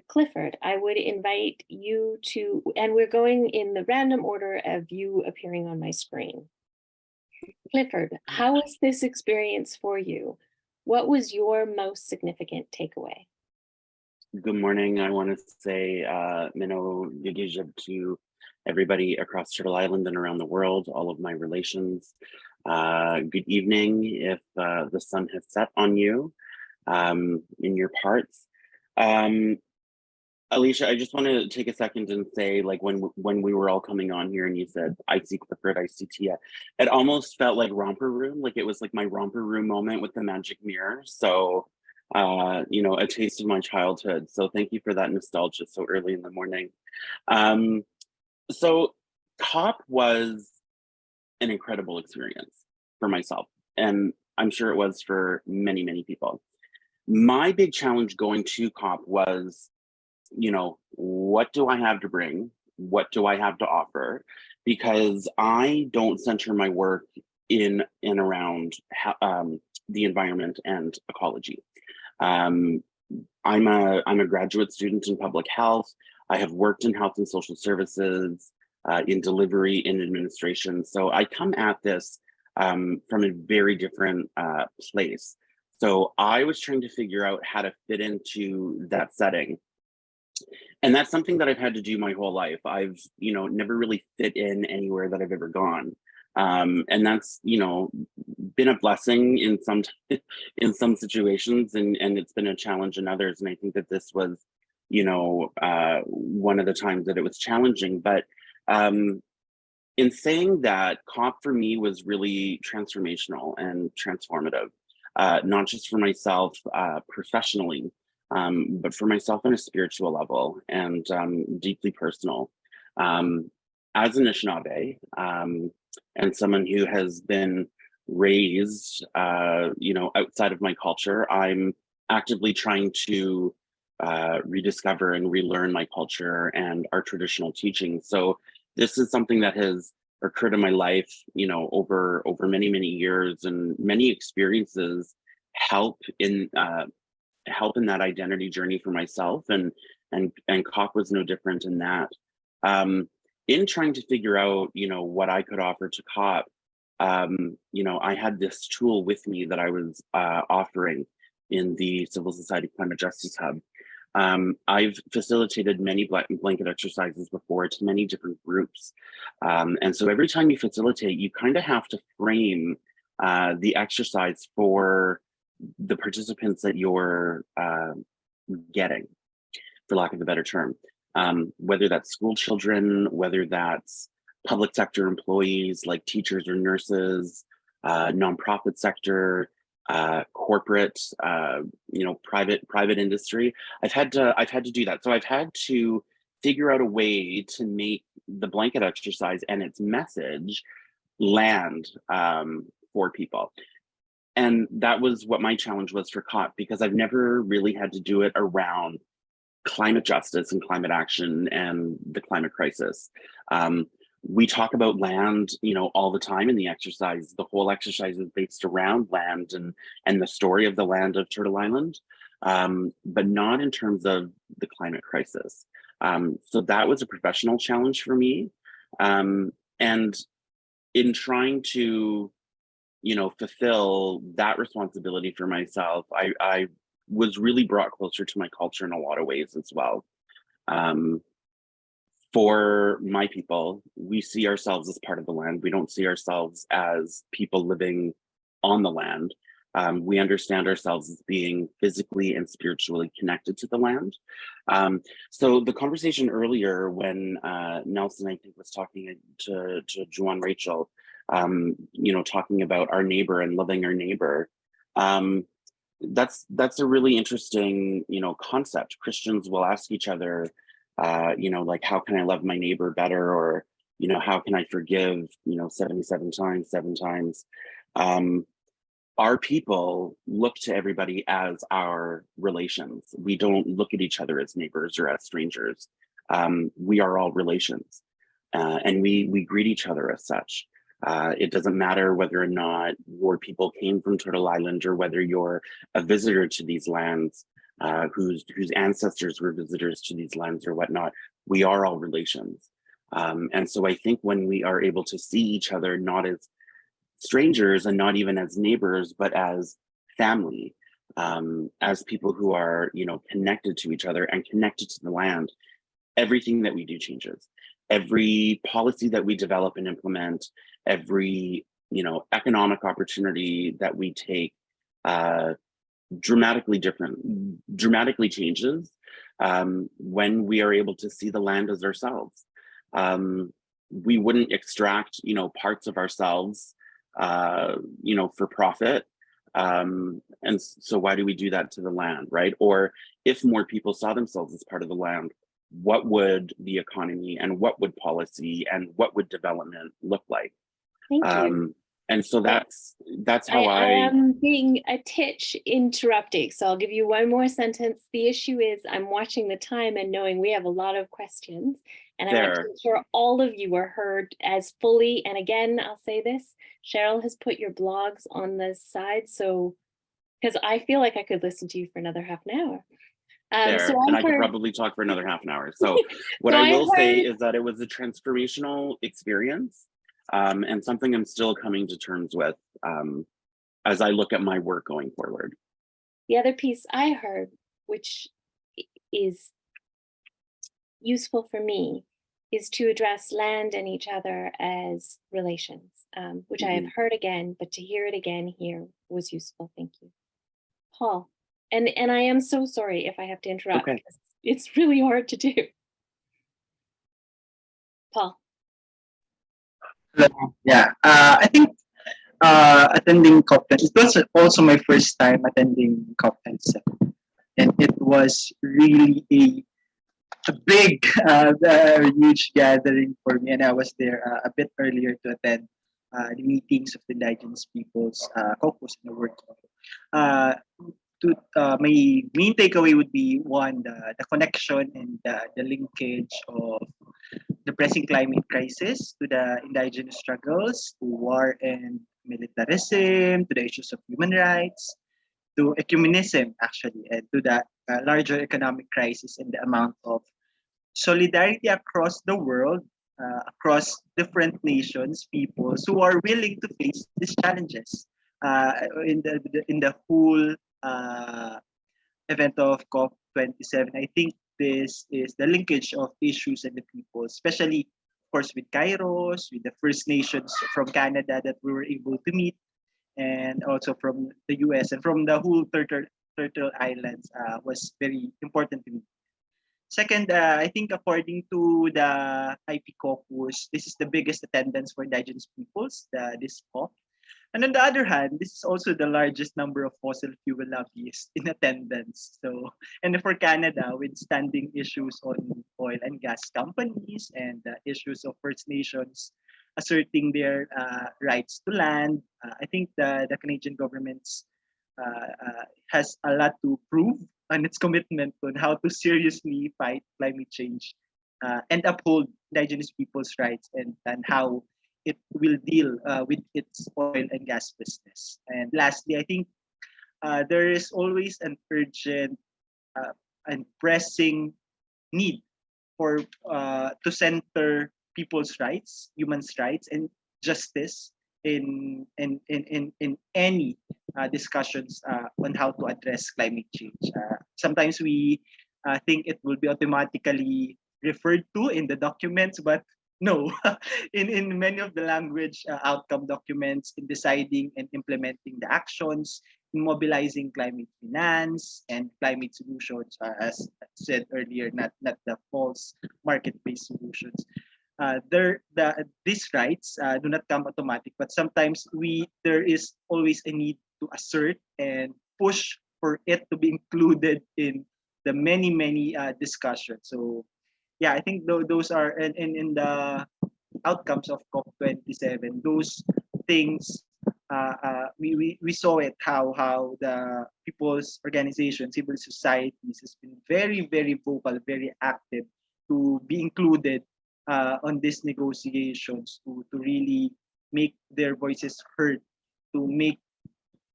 Clifford, I would invite you to, and we're going in the random order of you appearing on my screen. Clifford, how was this experience for you? What was your most significant takeaway? Good morning. I want to say uh, Mino Yigijib to everybody across Turtle Island and around the world, all of my relations. Uh, good evening if uh, the sun has set on you um, in your parts. Um, Alicia, I just want to take a second and say, like when when we were all coming on here and you said I see Clifford, I see Tia, it almost felt like romper room, like it was like my romper room moment with the magic mirror. So, uh, you know, a taste of my childhood. So thank you for that nostalgia so early in the morning. Um, so COP was an incredible experience for myself, and I'm sure it was for many, many people. My big challenge going to COP was you know, what do I have to bring? What do I have to offer? Because I don't center my work in and around um, the environment and ecology. Um, I'm a I'm a graduate student in public health. I have worked in health and social services, uh, in delivery, in administration. So I come at this um, from a very different uh, place. So I was trying to figure out how to fit into that setting and that's something that I've had to do my whole life. I've, you know, never really fit in anywhere that I've ever gone. Um, and that's, you know, been a blessing in some <laughs> in some situations and, and it's been a challenge in others. And I think that this was, you know, uh, one of the times that it was challenging. But um, in saying that, COP for me was really transformational and transformative, uh, not just for myself uh, professionally, um, but for myself on a spiritual level and um, deeply personal. Um, as an Anishinaabe um, and someone who has been raised, uh, you know, outside of my culture, I'm actively trying to uh, rediscover and relearn my culture and our traditional teachings. So this is something that has occurred in my life, you know, over over many many years and many experiences help in uh, help in that identity journey for myself and and and COP was no different in that. Um, in trying to figure out, you know, what I could offer to COP, um, you know, I had this tool with me that I was uh, offering in the Civil Society Climate Justice Hub. Um, I've facilitated many blanket exercises before to many different groups. Um, and so every time you facilitate, you kind of have to frame uh, the exercise for the participants that you're uh, getting, for lack of a better term, um, whether that's school children, whether that's public sector employees like teachers or nurses, uh, nonprofit sector, uh, corporate, uh, you know, private private industry. I've had to I've had to do that. So I've had to figure out a way to make the blanket exercise and its message land um, for people and that was what my challenge was for COP because I've never really had to do it around climate justice and climate action and the climate crisis. Um, we talk about land, you know, all the time in the exercise. The whole exercise is based around land and and the story of the land of Turtle Island, um, but not in terms of the climate crisis. Um, so that was a professional challenge for me. Um, and in trying to you know, fulfill that responsibility for myself, I, I was really brought closer to my culture in a lot of ways as well. Um, for my people, we see ourselves as part of the land. We don't see ourselves as people living on the land. Um, we understand ourselves as being physically and spiritually connected to the land. Um, so the conversation earlier when uh, Nelson, I think, was talking to, to Juan Rachel, um, you know, talking about our neighbor and loving our neighbor. Um, that's that's a really interesting, you know, concept. Christians will ask each other, uh, you know, like, how can I love my neighbor better? Or, you know, how can I forgive, you know, 77 times, seven times? Um, our people look to everybody as our relations. We don't look at each other as neighbors or as strangers. Um, we are all relations. Uh, and we we greet each other as such. Uh, it doesn't matter whether or not your people came from Turtle Island or whether you're a visitor to these lands, uh, whose, whose ancestors were visitors to these lands or whatnot. We are all relations. Um, and so I think when we are able to see each other not as strangers and not even as neighbors, but as family, um, as people who are, you know, connected to each other and connected to the land, everything that we do changes. every policy that we develop and implement, every you know economic opportunity that we take uh, dramatically different, dramatically changes um, when we are able to see the land as ourselves. Um, we wouldn't extract, you know, parts of ourselves, uh, you know, for profit. Um, and so why do we do that to the land, right? Or if more people saw themselves as part of the land, what would the economy and what would policy and what would development look like? Thank you. And so that's that's how I I, am being a titch interrupting, so I'll give you one more sentence. The issue is I'm watching the time and knowing we have a lot of questions. And I want to There. ensure all of you are heard as fully. And again, I'll say this, Cheryl has put your blogs on the side, so because I feel like I could listen to you for another half an hour. Um, there, so and I I could probably talk for another half an hour. <laughs> So what So I I will say is that it was a transformational experience um, and something I'm still coming to terms with um, as I look at my work going forward. The other piece I heard, which is useful for me, is to address land and each other as relations, um, which I have Mhm. heard again, but to hear it again here was useful. Thank you. Paul, and, and I am so sorry if I have to interrupt. Okay. It's really hard to do. Paul, Yeah, uh, I think uh, attending COP10, it was also my first time attending COP10, and it was really a, a big, <laughs> uh, a huge gathering for me, and I was there uh, a bit earlier to attend uh, the meetings of the indigenous peoples uh, caucus in the world. Uh, to, my main takeaway would be one, the, the connection and the, the linkage of the pressing climate crisis to the indigenous struggles, to war and militarism, to the issues of human rights, to ecumenism, actually, and to the uh, larger economic crisis and the amount of solidarity across the world, uh, across different nations, peoples who are willing to face these challenges. Uh, in the, in the whole uh, event of COP27, I think this is the linkage of issues and the people, especially, of course, with Kairos, with the First Nations from Canada that we were able to meet, and also from the US and from the whole Turtle, Turtle Islands uh, was very important to me. Second, uh, I think according to the IP Caucus, this is the biggest attendance for indigenous peoples, the, this COP. And on the other hand, this is also the largest number of fossil fuel lobbyists in attendance. So, and for Canada, with standing issues on oil and gas companies and uh, issues of First Nations asserting their uh, rights to land, uh, I think the, the Canadian government's uh, uh, has a lot to prove on its commitment on how to seriously fight climate change uh, and uphold indigenous people's rights and, and how it will deal uh, with its oil and gas business. And lastly, I think uh, there is always an urgent uh, and pressing need for uh, to center people's rights, humans' rights, and justice in in in in, in any uh, discussions uh, on how to address climate change. Sometimes we think it will be automatically referred to in the documents, but no, <laughs> in, in many of the language uh, outcome documents, in deciding and implementing the actions, in mobilizing climate finance and climate solutions, uh, as said earlier, not, not the false market-based solutions. Uh, there, the, these rights uh, do not come automatic, but sometimes we there is always a need to assert and push for it to be included in the many many uh, discussions. So yeah, I think th- those are in, in, in the outcomes of COP27, those things, uh, uh, we, we, we saw it, how, how the people's organizations, civil societies has been very, very vocal, very active to be included uh, on these negotiations to, to really make their voices heard, to make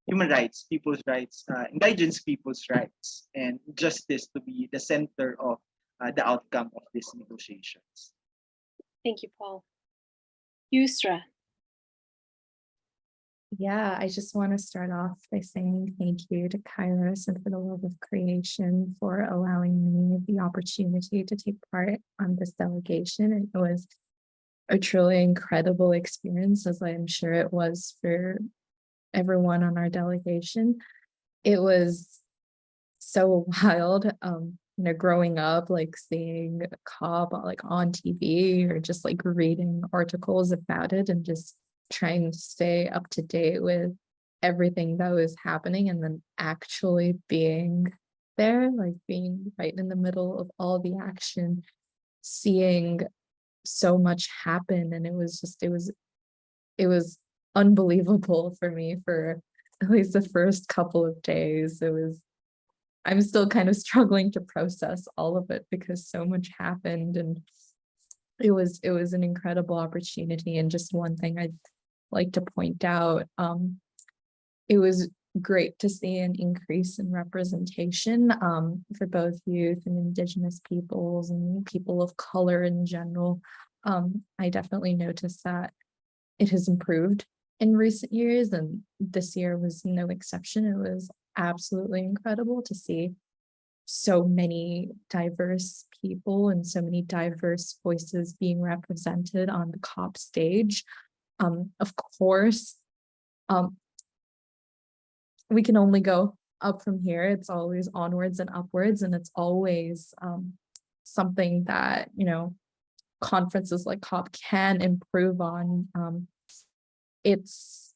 human rights, people's rights, uh, indigenous people's rights, and justice to be the center of uh, the outcome of these negotiations. thank you, Paul. Yusra, Yeah, I just want to start off by saying thank you to Kairos and for the love of creation for allowing me the opportunity to take part on this delegation. It was a truly incredible experience, as I'm sure it was for everyone on our delegation. It was so <laughs> wild, um, you know, growing up, like seeing a COP uh, like on TV or just like reading articles about it and just trying to stay up to date with everything that was happening and then actually being there, like being right in the middle of all the action, seeing so much happen. And it was just, it was, it was unbelievable for me for at least the first couple of days. It was, I'm still kind of <laughs> struggling to process all of it because so much happened and it was it was an incredible opportunity. And just one thing I'd like to point out um it was great to see an increase in representation um for both youth and indigenous peoples and people of color in general. Um I definitely noticed that it has improved in recent years and this year was no exception. It was absolutely incredible to see so many diverse people and so many diverse voices being represented on the COP stage. Um, of course, um, we can only go up from here. It's always onwards and upwards, and it's always um, something that, you know, conferences like COP can improve on. Um, it's,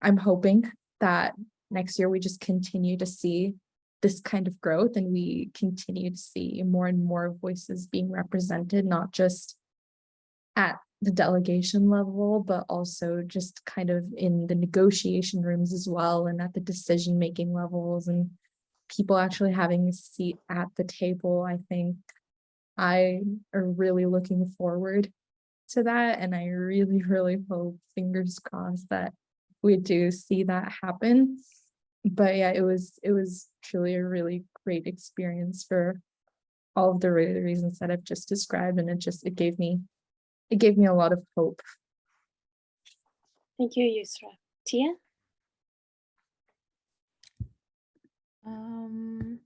I'm hoping that next year we just continue to see this kind of growth and we continue to see more and more voices being represented, not just at the delegation level, but also just kind of in the negotiation rooms as well and at the decision making levels and people actually having a seat at the table. I think I are really looking forward to that. And I really, <laughs> really hope, fingers crossed, that we do see that happen but yeah, it was it was truly a really great experience for all of the re- reasons that I've just described, and it just it gave me it gave me a lot of hope. Thank you, Yusra. Tia? Um,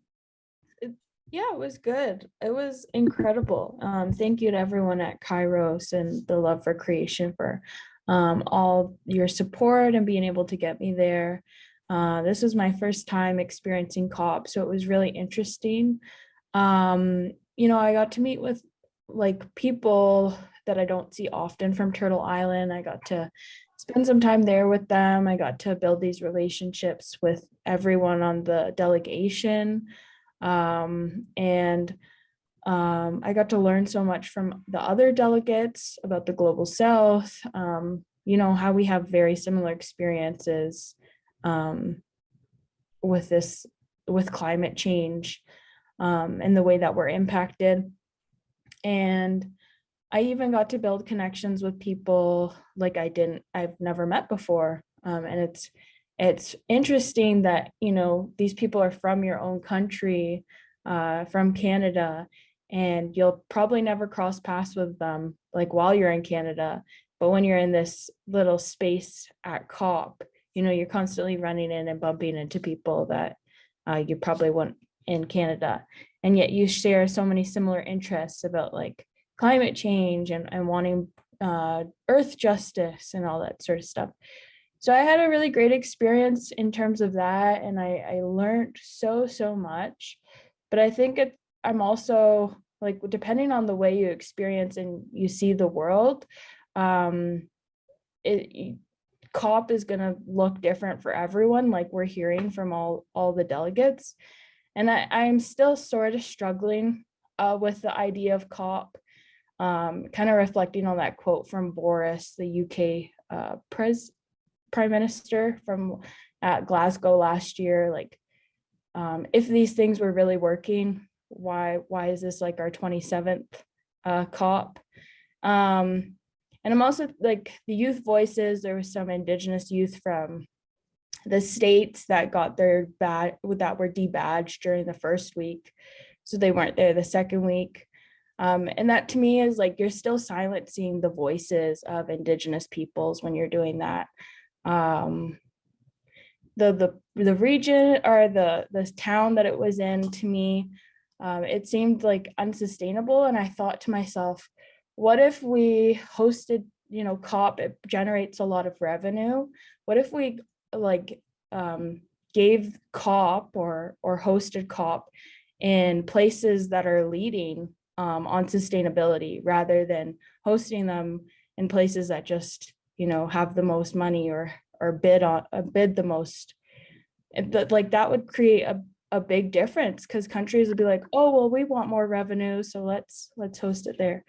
it, yeah, it was good. It was incredible. Um, thank you to everyone at Kairos and the Love for Creation for um, all your support and being able to get me there. Uh, this was my first time experiencing COP, so it was really interesting. Um, you know, I got to meet with like people that I don't see often from Turtle Island. I got to spend some time there with them. I got to build these relationships with everyone on the delegation. Um, and um, I got to learn so much from the other delegates about the Global South, um, you know, how we have very similar experiences um, with this, with climate change um, and the way that we're impacted. And I even got to build connections with people like I didn't, I've never met before. Um, and it's, it's interesting that, you know, these people are from your own country, uh, from Canada, and you'll probably never cross paths with them like while you're in Canada. But when you're in this little space at COP, you know, you're constantly running in and bumping into people that uh, you probably wouldn't in Canada. And yet you share so many similar interests about like climate change and, and wanting uh, earth justice and all that sort of stuff. So I had a really great experience in terms of that. And I, I learned so, so much. But I think it, I'm also like, depending on the way you experience and you see the world, um, it, COP is going to look different for everyone, like we're hearing from all, all the delegates. And I, I'm still sort of struggling uh, with the idea of COP, um, kind of reflecting on that quote from Boris, the UK uh, pres prime minister from at Glasgow last year. Like, um, if these things were really working, why why is this like our 27th uh, COP? Um, and I'm also like the youth voices, there was some indigenous youth from the states that got their bad that were debadged during the first week. So they weren't there the second week. Um, and that to me is like you're still silencing the voices of indigenous peoples when you're doing that. um, the the the region or the the town that it was in to me um, it seemed like unsustainable and i thought to myself what if we hosted you know cop it generates a lot of revenue. What if we like um, gave cop or or hosted cop in places that are leading um, on sustainability rather than hosting them in places that just you know have the most money or or bid on uh, bid the most. But like that would create a, a big difference because countries would be like oh well we want more revenue so let's let's host it there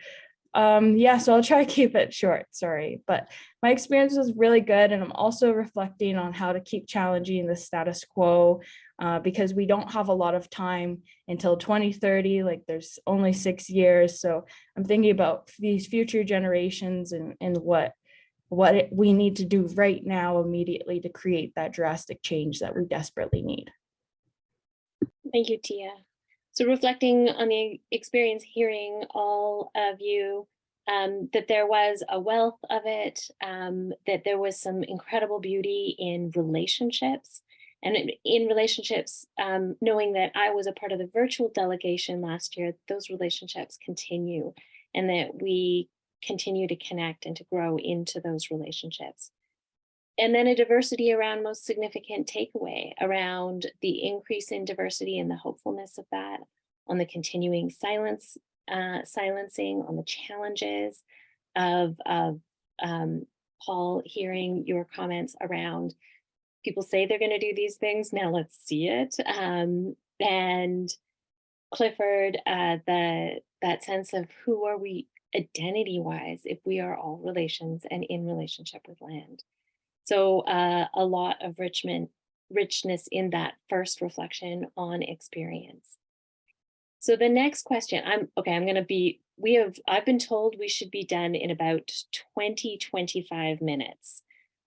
um yeah so i'll try to keep it short sorry but my experience was really good and i'm also reflecting on how to keep challenging the status quo uh, because we don't have a lot of time until 2030 like there's only six years so i'm thinking about these future generations and and what what it- we need to do right now immediately to create that drastic change that we desperately need Thank you, Tia. So reflecting on the experience, hearing all of you, um, that there was a wealth of it, um, that there was some incredible beauty in relationships. And in- relationships, um, knowing that I was a part of the virtual delegation last year, those relationships continue and that we continue to connect and to grow into those relationships. And then a diversity around most significant takeaway around the increase in diversity and the hopefulness of that, on the continuing silence, uh, silencing, on the challenges of, of um, Paul hearing your comments around people say they're going to do these things. Now let's see it. Um, and Clifford, uh, the that sense of who are we identity wise if we are all relations and in relationship with land. So uh, a lot of richment, richness in that first reflection on experience. So the next question, I'm okay, I'm gonna be, we have, I've been told we should be done in about 20, 25 minutes.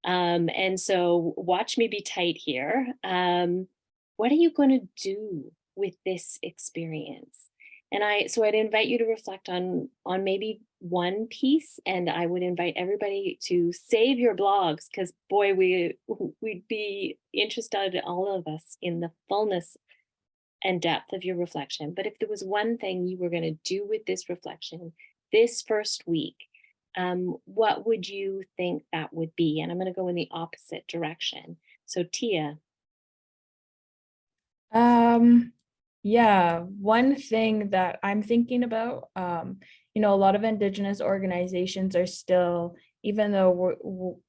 Um, and so watch me be tight here. Um, what are you gonna do with this experience? And I, so I'd invite you to reflect on, on maybe one piece and I would invite everybody to save your blogs because boy, we, we'd be interested, all of us, in the fullness and depth of your reflection. But if there was one thing you were going to do with this reflection this first week, um, what would you think that would be? And I'm going to go in the opposite direction. So Tia, Um, yeah, one thing that I'm thinking about, um, you know, a lot of indigenous organizations are still, even though we're, w-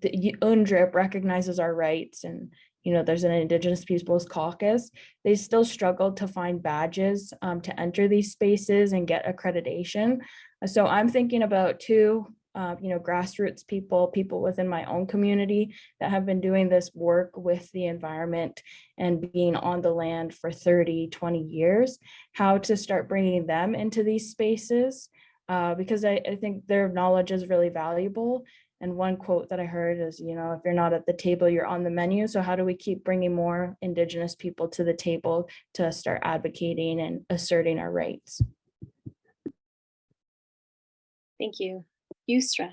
the UNDRIP recognizes our rights and, you know, there's an Indigenous Peoples Caucus, they still struggle to find badges um, to enter these spaces and get accreditation. So I'm thinking about two, uh, you know, grassroots people, people within my own community that have been doing this work with the environment and being on the land for 30, 20 years, how to start bringing them into these spaces. Uh, because I, I think their knowledge is really valuable. And one quote that I heard is, you know, if you're not at the table, you're on the menu. So how do we keep bringing more Indigenous people to the table to start advocating and asserting our rights? thank you. Yusra,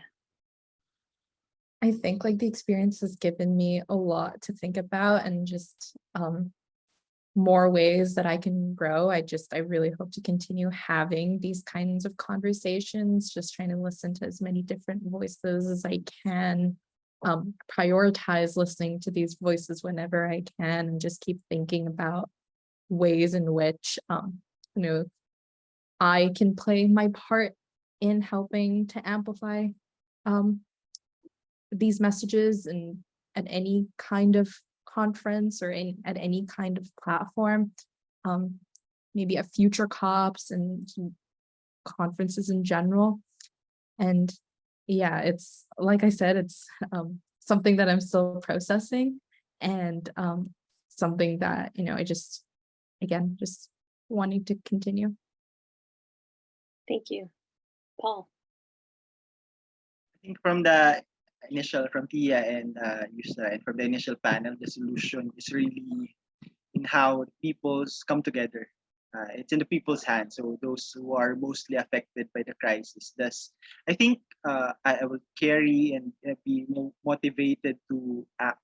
I think like the experience has given me a lot to think about and just um more ways that I can grow. I just, I really hope to continue having these kinds of conversations, just trying to listen to as many different voices as I can. Um, prioritize listening to these voices whenever I can and just keep thinking about ways in which um, you know, I can play my part in helping to amplify um these messages and at any kind of conference or any, at any kind of platform. Um, maybe at future COPs and conferences in general. And yeah, it's like I said, it's um, something that I'm still processing and um, something that, you know, I just, again, just wanting to continue. thank you. Paul, I think from the initial, from Tia and uh, Yusa, and from the initial panel, the solution is really in how peoples come together Uh, it's in the people's hands. So those who are mostly affected by the crisis. Thus, I think uh, I, I will carry and uh, be mo- motivated to act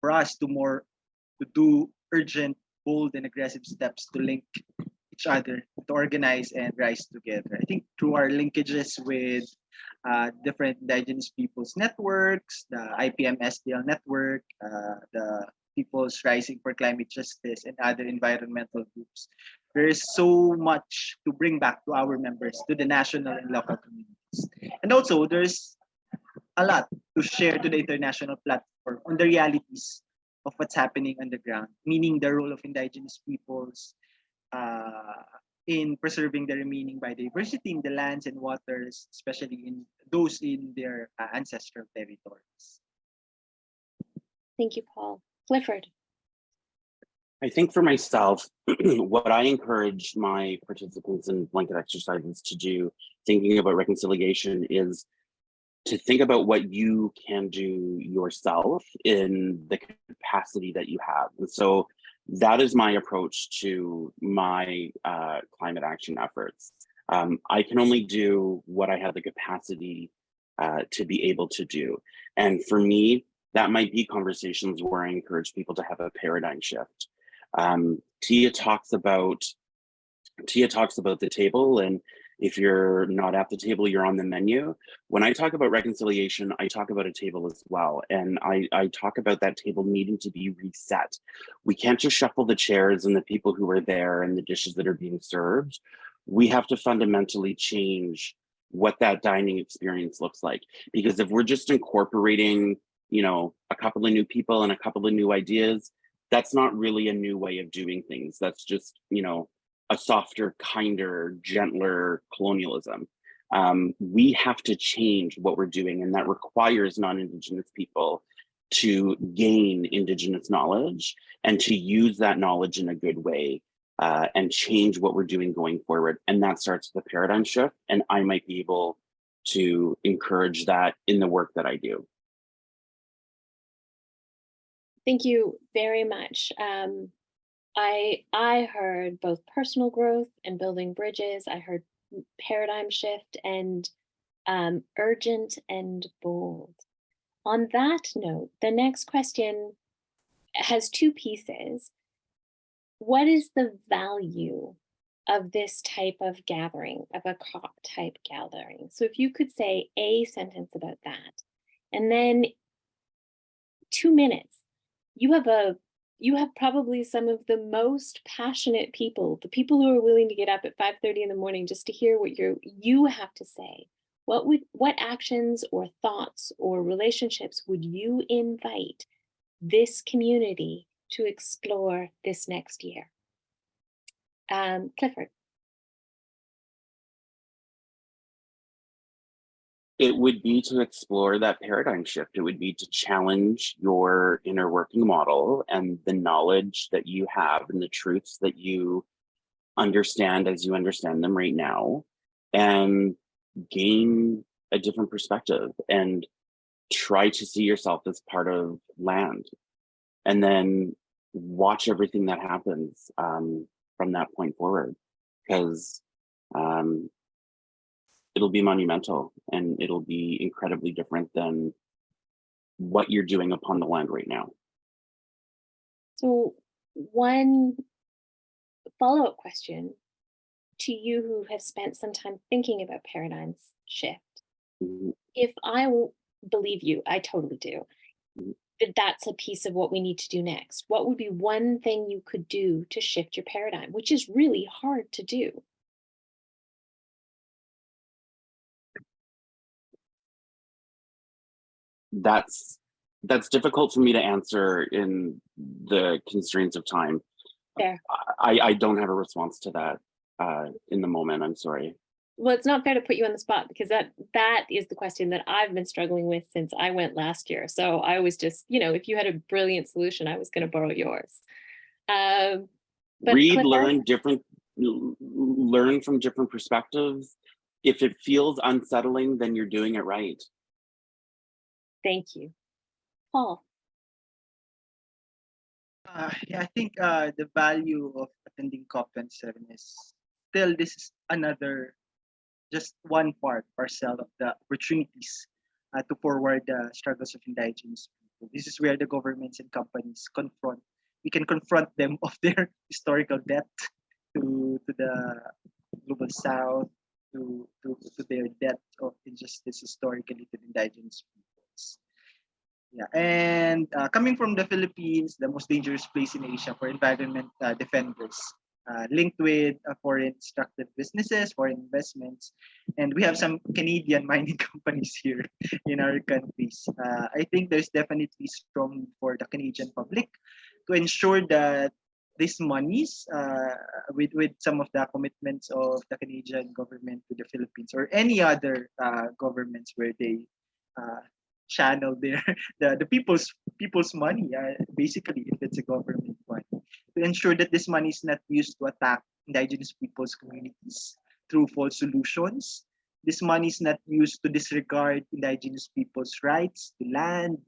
for us to more to do urgent, bold, and aggressive steps to link each other, to organize and rise together. I think through our linkages with uh, different indigenous peoples networks, the IPMSDL network, uh, the People's Rising for Climate Justice, and other environmental groups. There is so much to bring back to our members, to the national and local communities. And also, there's a lot to share to the international platform on the realities of what's happening on the ground, meaning the role of indigenous peoples uh, in preserving the remaining biodiversity in the lands and waters, especially in those in their uh, ancestral territories. Thank you, Paul. Clifford. I think for myself, <clears throat> what I encourage my participants in blanket exercises to do, thinking about reconciliation, is to think about what you can do yourself in the capacity that you have. And so that is my approach to my uh, climate action efforts. Um, I can only do what I have the capacity uh, to be able to do. And for me, that might be conversations where I encourage people to have a paradigm shift. Um, Tia talks about Tia talks about the table and if you're not at the table, you're on the menu. When I talk about reconciliation, I talk about a table as well. And I, I talk about that table needing to be reset. We can't just shuffle the chairs and the people who are there and the dishes that are being served. We have to fundamentally change what that dining experience looks like. Because if we're just incorporating, you know, a couple of new people and a couple of new ideas, that's not really a new way of doing things. That's just, you know, a softer, kinder, gentler colonialism. Um, we have to change what we're doing, and that requires non-Indigenous people to gain Indigenous knowledge and to use that knowledge in a good way uh, and change what we're doing going forward. And that starts with a paradigm shift, and I might be able to encourage that in the work that I do. Thank you very much. Um, I I heard both personal growth and building bridges. I heard paradigm shift and um, urgent and bold. On that note, the next question has two pieces. What is the value of this type of gathering, of a COP type gathering? So if you could say a sentence about that, and then two minutes, you have a you have probably some of the most passionate people, the people who are willing to get up at 5:30 in the morning just to hear what you you have to say. What would what actions or thoughts or relationships would you invite this community to explore this next year? Um, Clifford. It would be to explore that paradigm shift. It would be to challenge your inner working model and the knowledge that you have and the truths that you understand as you understand them right now and gain a different perspective and try to see yourself as part of land and then watch everything that happens um, from that point forward because um, it'll be monumental and it'll be incredibly different than what you're doing upon the land right now. So one follow-up question to you who have spent some time thinking about paradigms shift. Mhm. If I believe you, I totally do, Mhm. that that's a piece of what we need to do next. What would be one thing you could do to shift your paradigm, which is really hard to do? That's that's difficult for me to answer in the constraints of time. Fair. I, I don't have a response to that uh, in the moment. I'm sorry. Well, it's not fair to put you on the spot because that that is the question that I've been struggling with since I went last year. So I was just, you know, if you had a brilliant solution, I was going to borrow yours. Um, but Read, learn different, learn from different perspectives. If it feels unsettling, then you're doing it right. Thank you. Paul. Uh, yeah, I think uh, the value of attending COP27 is still this is another, just one part, parcel of the opportunities uh, to forward the struggles of indigenous people. This is where the governments and companies confront, we can confront them <laughs> of their historical debt to, to the global south, to, to, to their debt of injustice historically to the indigenous peoples. Yeah, and uh, coming from the Philippines, the most dangerous place in Asia for environment uh, defenders, uh, linked with uh, foreign extractive businesses, foreign investments, and we have some Canadian <laughs> mining companies here in our countries. Uh, I think there's definitely strong for the Canadian public to ensure that these monies uh, with, with some of the commitments of the Canadian government to the Philippines or any other uh, governments where they uh, channel their <laughs> the, the people's people's money uh, basically if it's a government money. To ensure that this money is not used to attack indigenous people's communities through false solutions this money is not used to disregard indigenous people's rights to land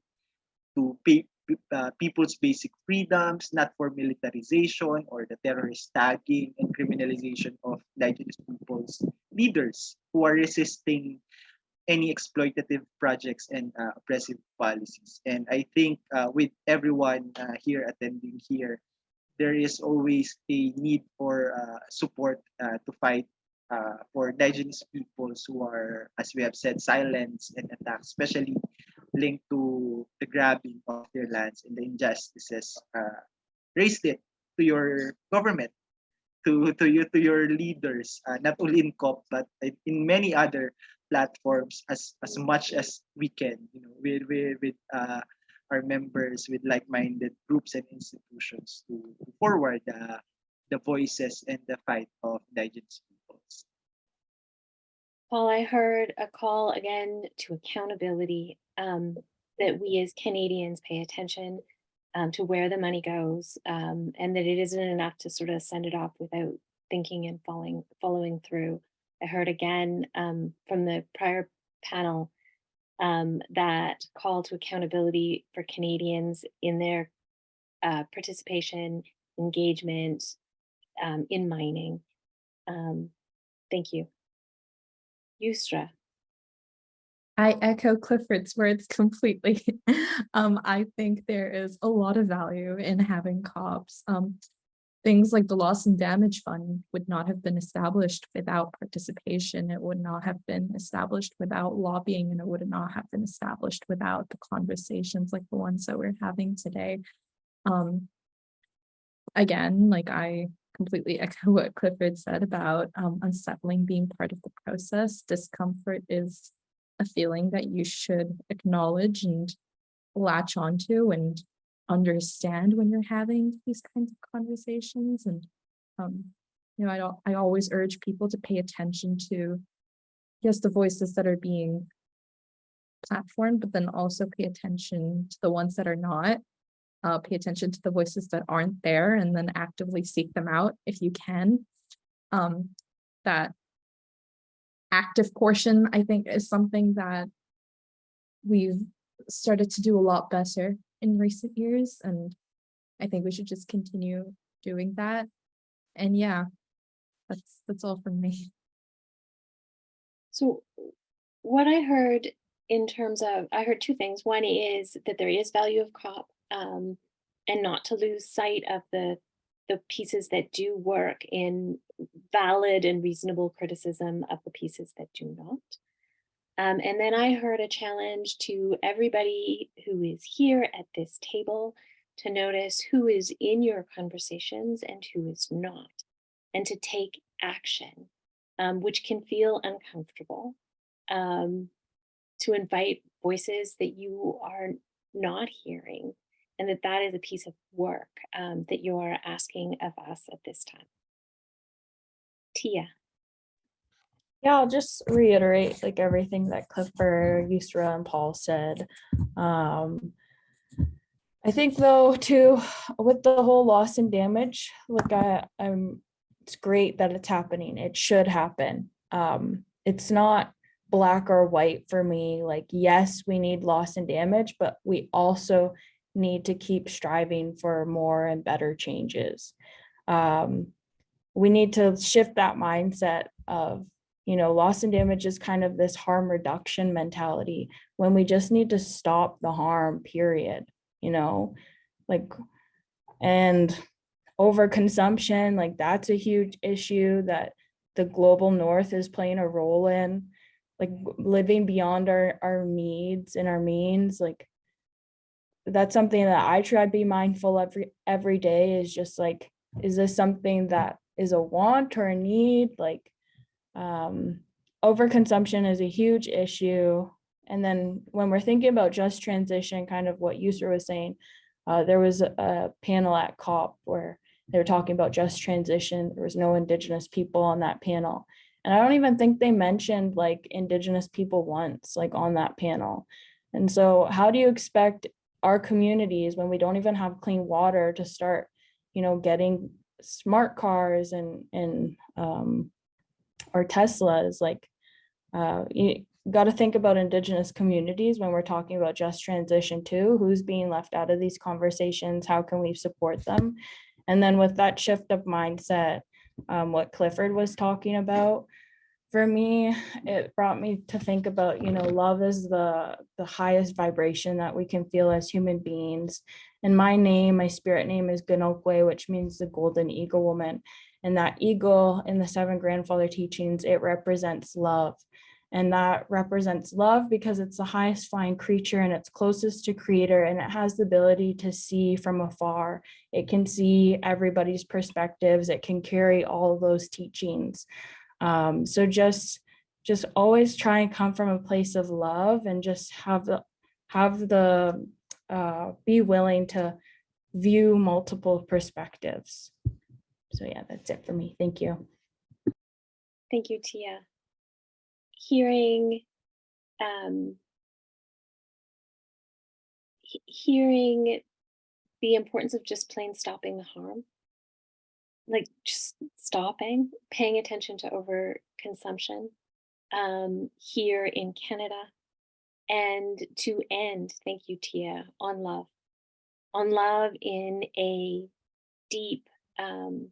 to pay uh, people's basic freedoms, not for militarization or the terrorist tagging and criminalization of indigenous people's leaders who are resisting any exploitative projects and uh, oppressive policies. And I think uh, with everyone uh, here attending here, there is always a need for uh, support uh, to fight uh, for indigenous peoples who are, as we have said, silenced and attacked, especially linked to the grabbing of their lands and the injustices raised it to your government, to to you to your leaders, not only in COP but in many other platforms as as much as we can, you know, with with with uh, our members, with like-minded groups and institutions to, forward uh, the voices and the fight of indigenous peoples. Paul, I heard a call again to accountability, um, that we as Canadians pay attention um, to where the money goes, um, and that it isn't enough to sort of send it off without thinking and following following through. I heard again um, from the prior panel um, that call to accountability for Canadians in their uh, participation, engagement um, in mining. Um, thank you. Yusra. I echo Clifford's words completely. <laughs> um, I think there is a lot of value in having COPs. Um, things like the loss and damage fund would not have been established without participation. It would not have been established without lobbying and it would not have been established without the conversations like the ones that we're having today. Um, again, like I completely echo what Clifford said about um, unsettling being part of the process. Discomfort is a feeling that you should acknowledge and latch onto and understand when you're having these kinds of conversations. And, um, you know, I don't, I always urge people to pay attention to, yes, the voices that are being platformed, but then also pay attention to the ones that are not. Uh, pay attention to the voices that aren't there and then actively seek them out if you can. Um, that active portion, I think, is something that we've started to do a lot better in recent years. And I think we should just continue doing that. And yeah, that's that's all from me. So what I heard in terms of, I heard two things. One is that there is value of COP um, and not to lose sight of the the pieces that do work in valid and reasonable criticism of the pieces that do not. Um, and then I heard a challenge to everybody who is here at this table to notice who is in your conversations and who is not, and to take action, um, which can feel uncomfortable, um, to invite voices that you are not hearing and that that is a piece of work um, that you are asking of us at this time. Tia. Yeah, I'll just reiterate like everything that Clifford, Yusra, and Paul said. Um, I think though too, with the whole loss and damage, like I, I'm, it's great that it's happening. It should happen. Um, it's not black or white for me. Like, yes, we need loss and damage, but we also need to keep striving for more and better changes. Um, we need to shift that mindset of, you know, loss and damage is kind of this harm reduction mentality when we just need to stop the harm, period, you know, like, and overconsumption, like that's a huge issue that the global north is playing a role in, like living beyond our, our needs and our means, like that's something that I try to be mindful every every day is just like, is this something that is a want or a need? Like um overconsumption is a huge issue. And then when we're thinking about just transition, kind of what Yusra was saying, uh, there was a, a panel at COP where they were talking about just transition. There was no indigenous people on that panel. And I don't even think they mentioned like indigenous people once, like on that panel. And so how do you expect our communities when we don't even have clean water to start, you know, getting smart cars and, and um, or Teslas, like uh, you got to think about indigenous communities when we're talking about just transition too, who's being left out of these conversations, how can we support them? And then with that shift of mindset, um, what Clifford was talking about, for me, it brought me to think about, you know, love is the, the highest vibration that we can feel as human beings. And my name, my spirit name is Ganokwe, which means the golden eagle woman. And that eagle in the seven grandfather teachings, it represents love. And that represents love because it's the highest flying creature and it's closest to creator and it has the ability to see from afar. It can see everybody's perspectives. It can carry all those teachings. Um, so just just always try and come from a place of love and just have the have the uh, be willing to view multiple perspectives. So yeah, that's it for me. Thank you. Thank you, Tia. Hearing, um, he- hearing the importance of just plain stopping the harm, like just stopping, paying attention to overconsumption um, here in Canada, and to end, thank you, Tia, on love, on love in a deep um,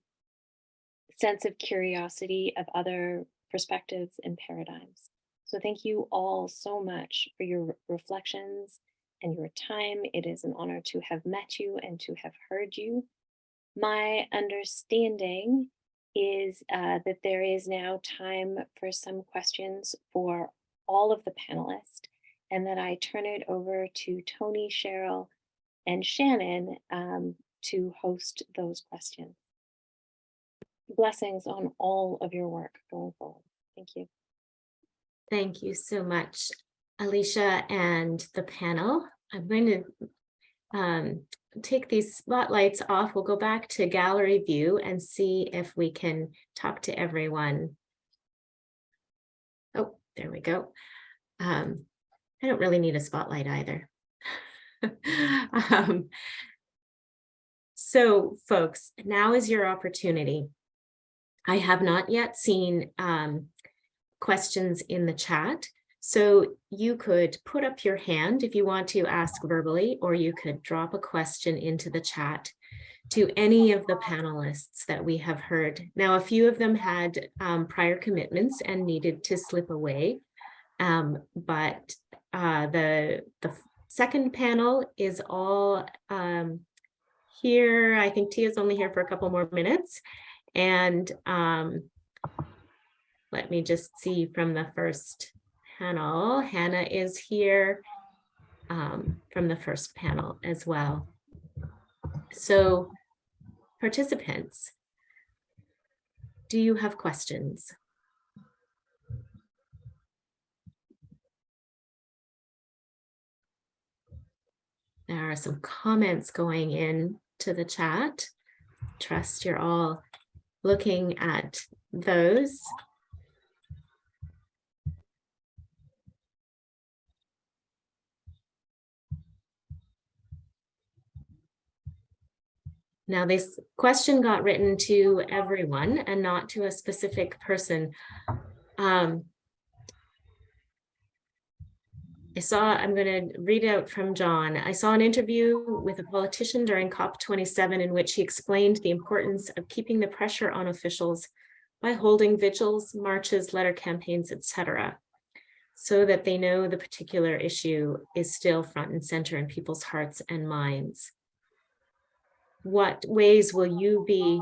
sense of curiosity of other perspectives and paradigms. So thank you all so much for your reflections and your time. It is an honor to have met you and to have heard you. My understanding is uh, that there is now time for some questions for all of the panelists and that I turn it over to Tony, Cheryl, and Shannon um, to host those questions. Blessings on all of your work going forward. Thank you. Thank you so much, Alicia and the panel. I'm going to um, take these spotlights off. We'll go back to gallery view and see if we can talk to everyone. Oh, there we go. Um, I don't really need a spotlight either. <laughs> um, so folks, now is your opportunity. I have not yet seen um, questions in the chat. So you could put up your hand if you want to ask verbally, or you could drop a question into the chat to any of the panelists that we have heard. Now, a few of them had um, prior commitments and needed to slip away, um, but uh, the, the second panel is all um, here. I think Tia's only here for a couple more minutes. And um, let me just see from the first panel. Hannah is here um, from the first panel as well. So participants, do you have questions? There are some comments going in to the chat. Trust you're all looking at those. Now, this question got written to everyone and not to a specific person. Um, I saw, I'm going to read out from John. I saw an interview with a politician during COP27 in which he explained the importance of keeping the pressure on officials by holding vigils, marches, letter campaigns, etc., so that they know the particular issue is still front and center in people's hearts and minds. What ways will you be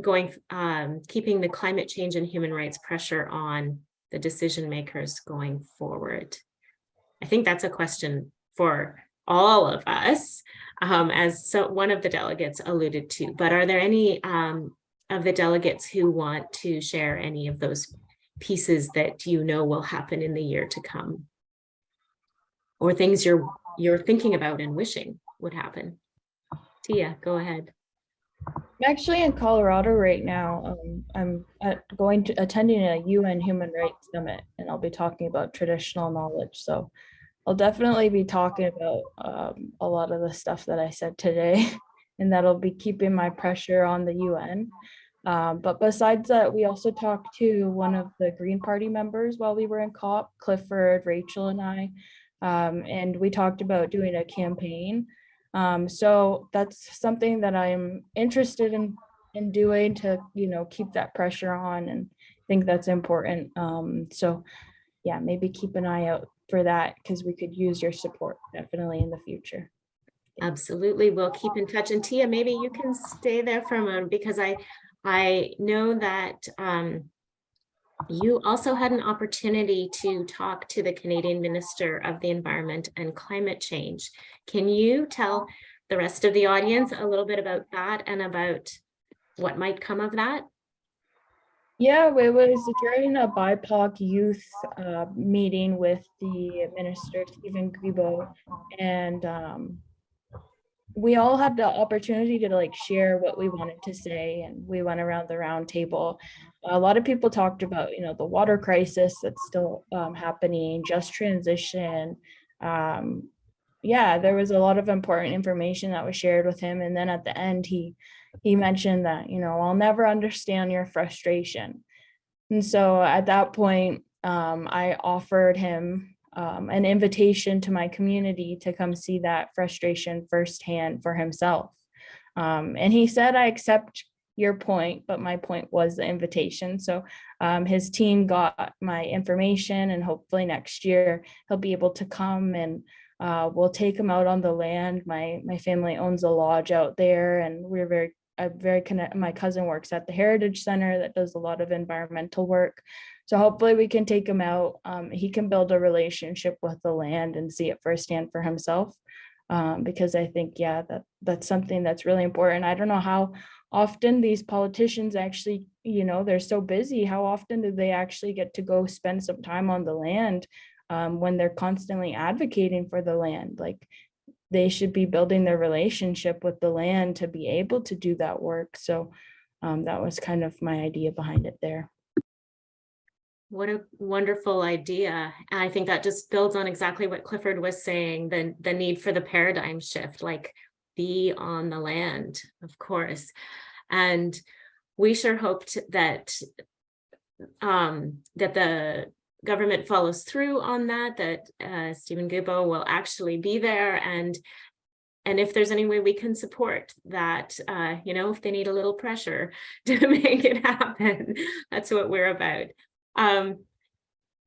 going, um, keeping the climate change and human rights pressure on the decision makers going forward? I think that's a question for all of us, um, as so one of the delegates alluded to, but are there any um, of the delegates who want to share any of those pieces that you know will happen in the year to come? Or things you're you're thinking about and wishing would happen? Tia, go ahead. I'm actually in Colorado right now. Um, I'm at, going to attending a UN Human Rights Summit, and I'll be talking about traditional knowledge. So I'll definitely be talking about um, a lot of the stuff that I said today, <laughs> and that'll be keeping my pressure on the UN. Um, but besides that, we also talked to one of the Green Party members while we were in COP, Clifford, Rachel, and I, um, and we talked about doing a campaign um, so that's something that I'm interested in in doing to, you know, keep that pressure on and think that's important. Um, so yeah, maybe keep an eye out for that because we could use your support definitely in the future. Absolutely. We'll keep in touch. And Tia, maybe you can stay there for a moment because I I know that um, you also had an opportunity to talk to the Canadian Minister of the Environment and Climate Change. Can you tell the rest of the audience a little bit about that and about what might come of that? Yeah, it was during a BIPOC youth uh, meeting with the minister, Stephen Guilbeault, and um, we all had the opportunity to like share what we wanted to say and we went around the round table. A lot of people talked about you know the water crisis that's still um, happening just transition. Um, yeah there was a lot of important information that was shared with him and then at the end he he mentioned that you know i'll never understand your frustration and so at that point um, i offered him um, an invitation to my community to come see that frustration firsthand for himself. Um, and he said, I accept your point, but my point was the invitation. So um, his team got my information and hopefully next year he'll be able to come and uh, we'll take him out on the land. My, my family owns a lodge out there and we're very I'm very connect. My cousin works at the Heritage Center that does a lot of environmental work. So hopefully we can take him out. Um, he can build a relationship with the land and see it firsthand for himself. Um, because I think, yeah, that that's something that's really important. I don't know how often these politicians actually, you know, they're so busy. How often do they actually get to go spend some time on the land um, when they're constantly advocating for the land? Like they should be building their relationship with the land to be able to do that work. So um, that was kind of my idea behind it there. What a wonderful idea. And I think that just builds on exactly what Clifford was saying, the, the need for the paradigm shift, like be on the land, of course. And we sure hoped that um, that the government follows through on that, that uh, Stephen Guilbeault will actually be there and and if there's any way we can support that, uh, you know, if they need a little pressure <laughs> to make it happen, that's what we're about. Um,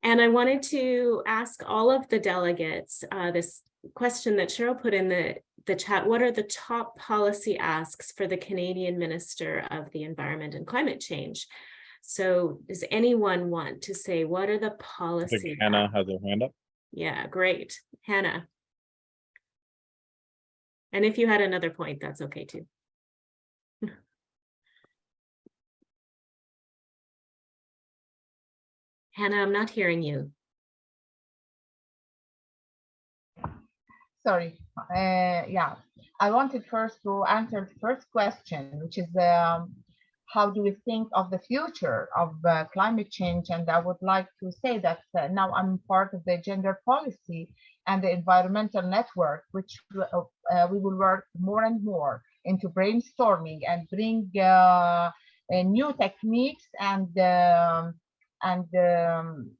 and I wanted to ask all of the delegates uh, this question that Cheryl put in the, the chat. What are the top policy asks for the Canadian Minister of the Environment and Climate Change? So does anyone want to say, what are the I policy? Hannah has her hand up. Yeah, great. Hannah. And if you had another point, that's okay too. <laughs> Hannah, I'm not hearing you. Sorry. Uh, yeah, I wanted first to answer the first question, which is um, how do we think of the future of uh, climate change? And I would like to say that uh, now I'm part of the gender policy and the environmental network, which uh, uh, we will work more and more into brainstorming and bring uh, uh, new techniques and um, and um,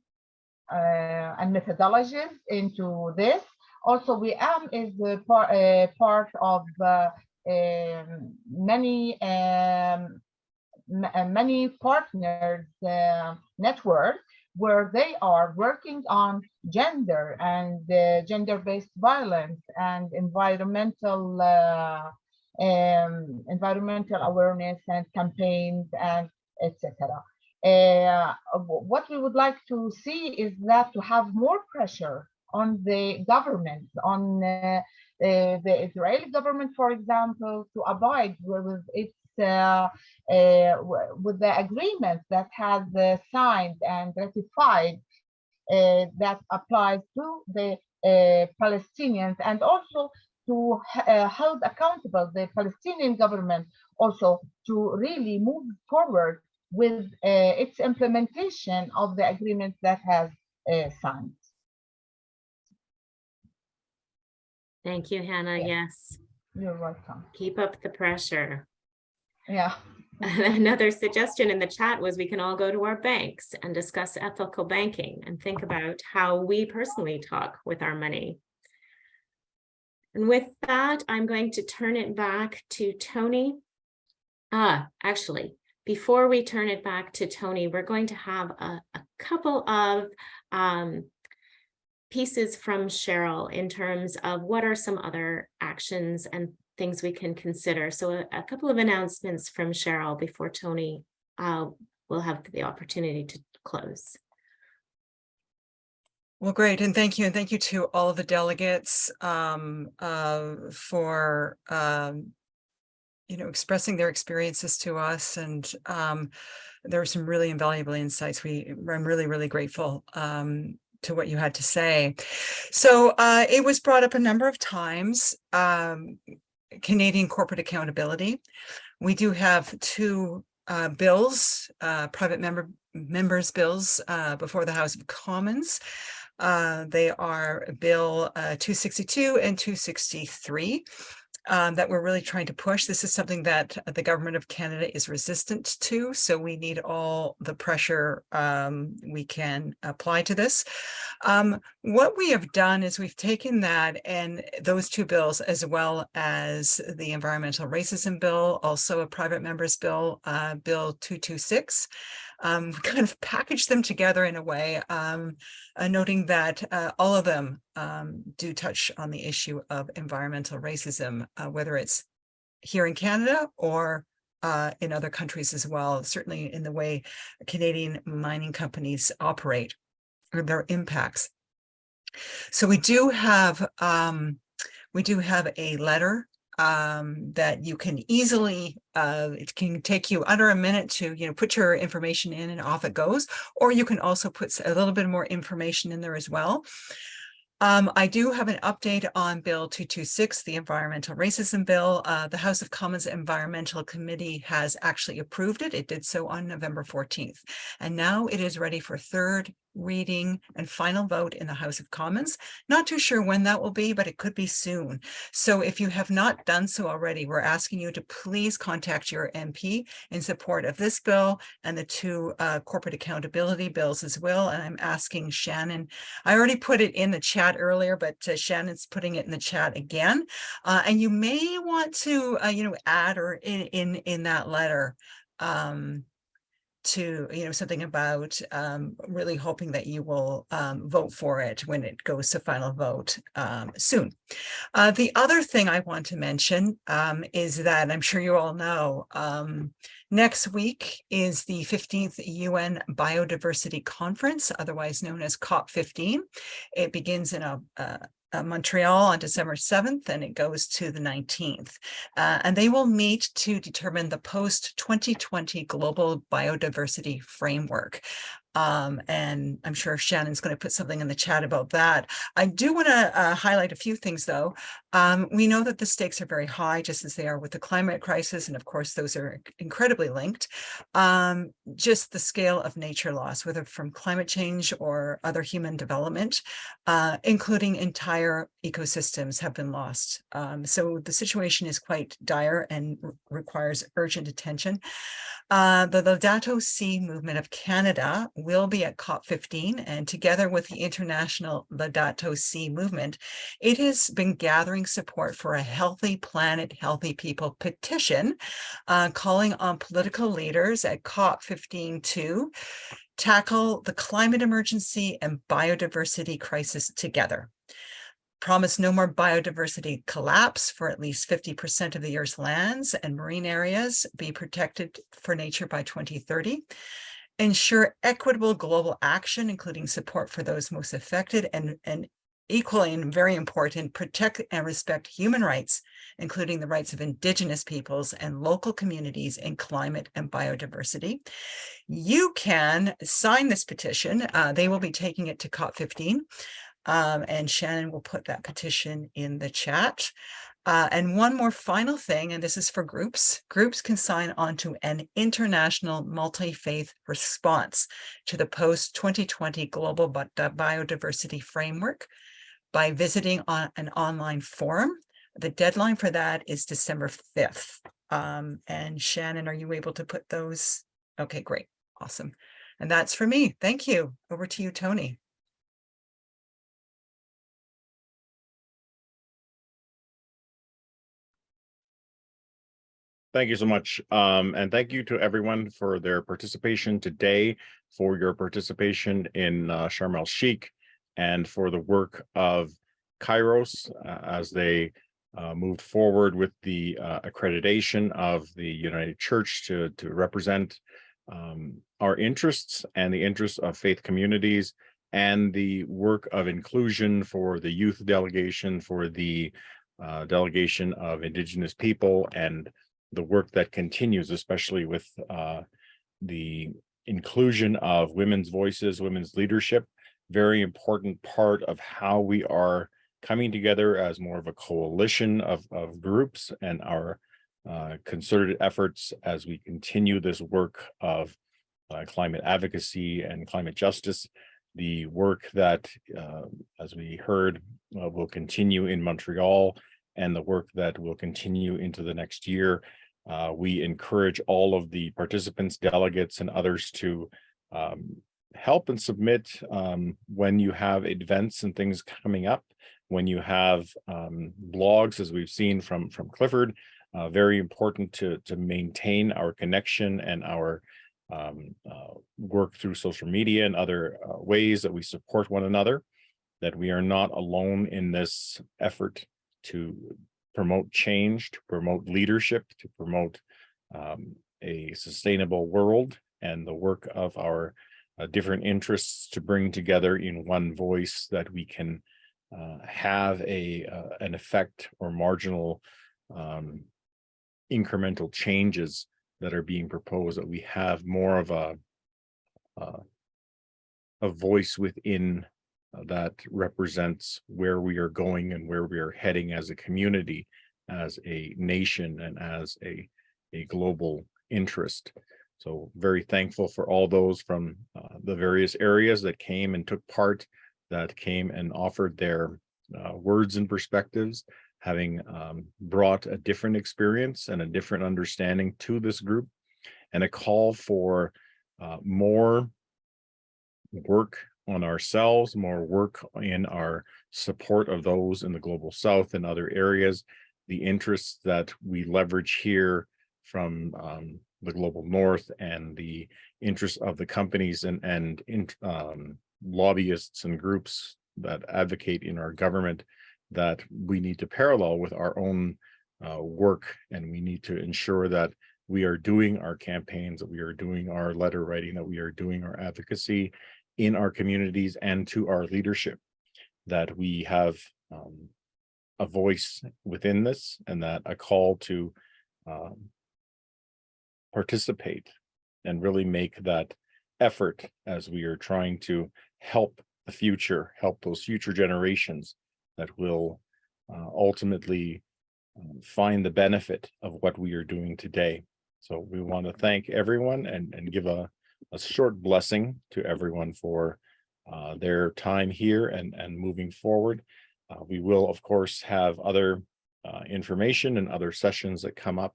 and methodologies into this. Also, WIAM is a part, uh, part of um, many um, many partners uh, networks where they are working on gender and uh, gender-based violence and environmental uh, um, environmental awareness and campaigns and etc. Uh, what we would like to see is that to have more pressure on the government, on uh, uh, the Israeli government, for example, to abide with its uh, uh, with the agreement that has uh, signed and ratified uh, that applies to the uh, Palestinians and also to uh, hold accountable the Palestinian government also to really move forward with its implementation of the agreement that has signed. Thank you, Hannah. Yes. You're welcome. Keep up the pressure. Yeah. <laughs> Another suggestion in the chat was we can all go to our banks and discuss ethical banking and think about how we personally talk with our money. And with that, I'm going to turn it back to Tony. Ah, actually, before we turn it back to Tony, we're going to have a, a couple of um, pieces from Cheryl in terms of what are some other actions and things we can consider. So a, a couple of announcements from Cheryl before Tony uh, will have the opportunity to close. Well, great. And thank you. And thank you to all of the delegates um, uh, for, um, you know, expressing their experiences to us. And um, there were some really invaluable insights. We, I'm really, really grateful um, to what you had to say. So uh, it was brought up a number of times, um, Canadian corporate accountability. We do have two uh, bills, uh, private member members bills uh, before the House of Commons. Uh, they are Bill uh, 262 and 263 um, that we're really trying to push. This is something that the government of Canada is resistant to, so we need all the pressure um, we can apply to this. Um, what we have done is we've taken that and those two bills, as well as the environmental racism bill, also a private members bill, uh, Bill 226, um, <laughs> kind of package them together in a way, um, uh, noting that uh, all of them um, do touch on the issue of environmental racism, uh, whether it's here in Canada or uh, in other countries as well, certainly in the way Canadian mining companies operate or their impacts. So we do have um, we do have a letter um, that you can easily, uh, it can take you under a minute to, you know, put your information in and off it goes, or you can also put a little bit more information in there as well. Um, I do have an update on Bill 226, the Environmental Racism Bill. Uh, the House of Commons Environmental Committee has actually approved it. It did so on November 14th. And now it is ready for third reading and final vote in the House of Commons. Not too sure when that will be, but it could be soon. So if you have not done so already, we're asking you to please contact your MP in support of this bill and the two uh, corporate accountability bills as well. And I'm asking Shannon, I already put it in the chat earlier, but uh, Shannon's putting it in the chat again. Uh, and you may want to, uh, you know, add or in, in, in that letter, um, to, you know, something about um, really hoping that you will um, vote for it when it goes to final vote um, soon. Uh, the other thing I want to mention um, is that I'm sure you all know, um, next week is the 15th UN Biodiversity Conference, otherwise known as COP15. It begins in a, a uh, Montreal on December 7th and it goes to the 19th. Uh, and they will meet to determine the post-2020 global biodiversity framework. Um, and I'm sure Shannon's going to put something in the chat about that. I do want to uh, highlight a few things though. Um, we know that the stakes are very high, just as they are with the climate crisis. And of course, those are incredibly linked. Um, just the scale of nature loss, whether from climate change or other human development, uh, including entire ecosystems have been lost. Um, so the situation is quite dire and requires urgent attention. Uh, the Laudato Si movement of Canada will be at COP15 and together with the international Laudato Si movement, it has been gathering support for a healthy planet, healthy people petition, uh, calling on political leaders at COP15 to tackle the climate emergency and biodiversity crisis together promise no more biodiversity collapse for at least 50% of the Earth's lands and marine areas be protected for nature by 2030. Ensure equitable global action, including support for those most affected and, and equally and very important, protect and respect human rights, including the rights of indigenous peoples and local communities in climate and biodiversity. You can sign this petition. Uh, they will be taking it to COP15. Um, and Shannon will put that petition in the chat. Uh, and one more final thing, and this is for groups. Groups can sign on to an international multi-faith response to the post-2020 Global Biodiversity Framework by visiting on an online forum. The deadline for that is December 5th. Um, and Shannon, are you able to put those? Okay, great. Awesome. And that's for me. Thank you. Over to you, Tony. Thank you so much. Um, and thank you to everyone for their participation today, for your participation in uh, Sharm el Sheikh, and for the work of Kairos uh, as they uh, moved forward with the uh, accreditation of the United Church to, to represent um, our interests and the interests of faith communities and the work of inclusion for the youth delegation, for the uh, delegation of Indigenous people and the work that continues, especially with uh, the inclusion of women's voices, women's leadership, very important part of how we are coming together as more of a coalition of, of groups and our uh, concerted efforts as we continue this work of uh, climate advocacy and climate justice. The work that, uh, as we heard, uh, will continue in Montreal and the work that will continue into the next year uh, we encourage all of the participants, delegates, and others to um, help and submit um, when you have events and things coming up, when you have um, blogs, as we've seen from, from Clifford, uh, very important to, to maintain our connection and our um, uh, work through social media and other uh, ways that we support one another, that we are not alone in this effort to promote change, to promote leadership, to promote um, a sustainable world and the work of our uh, different interests to bring together in one voice that we can uh, have a uh, an effect or marginal um, incremental changes that are being proposed that we have more of a uh, a voice within uh, that represents where we are going and where we are heading as a community, as a nation, and as a, a global interest. So very thankful for all those from uh, the various areas that came and took part, that came and offered their uh, words and perspectives, having um, brought a different experience and a different understanding to this group, and a call for uh, more work on ourselves, more work in our support of those in the global south and other areas, the interests that we leverage here from um, the global north and the interests of the companies and, and in, um, lobbyists and groups that advocate in our government that we need to parallel with our own uh, work and we need to ensure that we are doing our campaigns, that we are doing our letter writing, that we are doing our advocacy in our communities and to our leadership. That we have um, a voice within this and that a call to um, participate and really make that effort as we are trying to help the future, help those future generations that will uh, ultimately um, find the benefit of what we are doing today. So we want to thank everyone and, and give a, a short blessing to everyone for uh, their time here and, and moving forward. Uh, we will, of course, have other uh, information and other sessions that come up.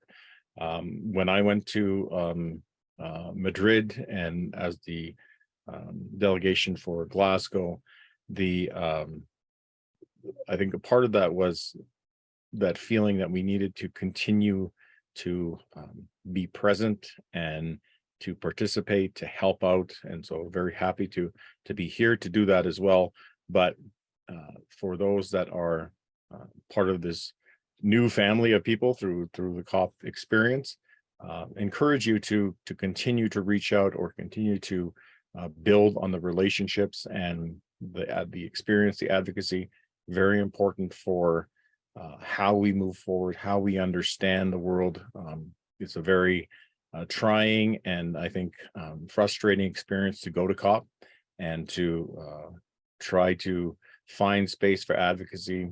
Um, when I went to um, uh, Madrid and as the um, delegation for Glasgow, the um, I think a part of that was that feeling that we needed to continue to um, be present and to participate, to help out. And so very happy to to be here to do that as well. But uh, for those that are uh, part of this new family of people through through the COP experience, uh, encourage you to to continue to reach out or continue to uh, build on the relationships and the uh, the experience, the advocacy, very important for uh, how we move forward, how we understand the world. Um, it's a very uh, trying and I think um, frustrating experience to go to COP and to uh, try to find space for advocacy,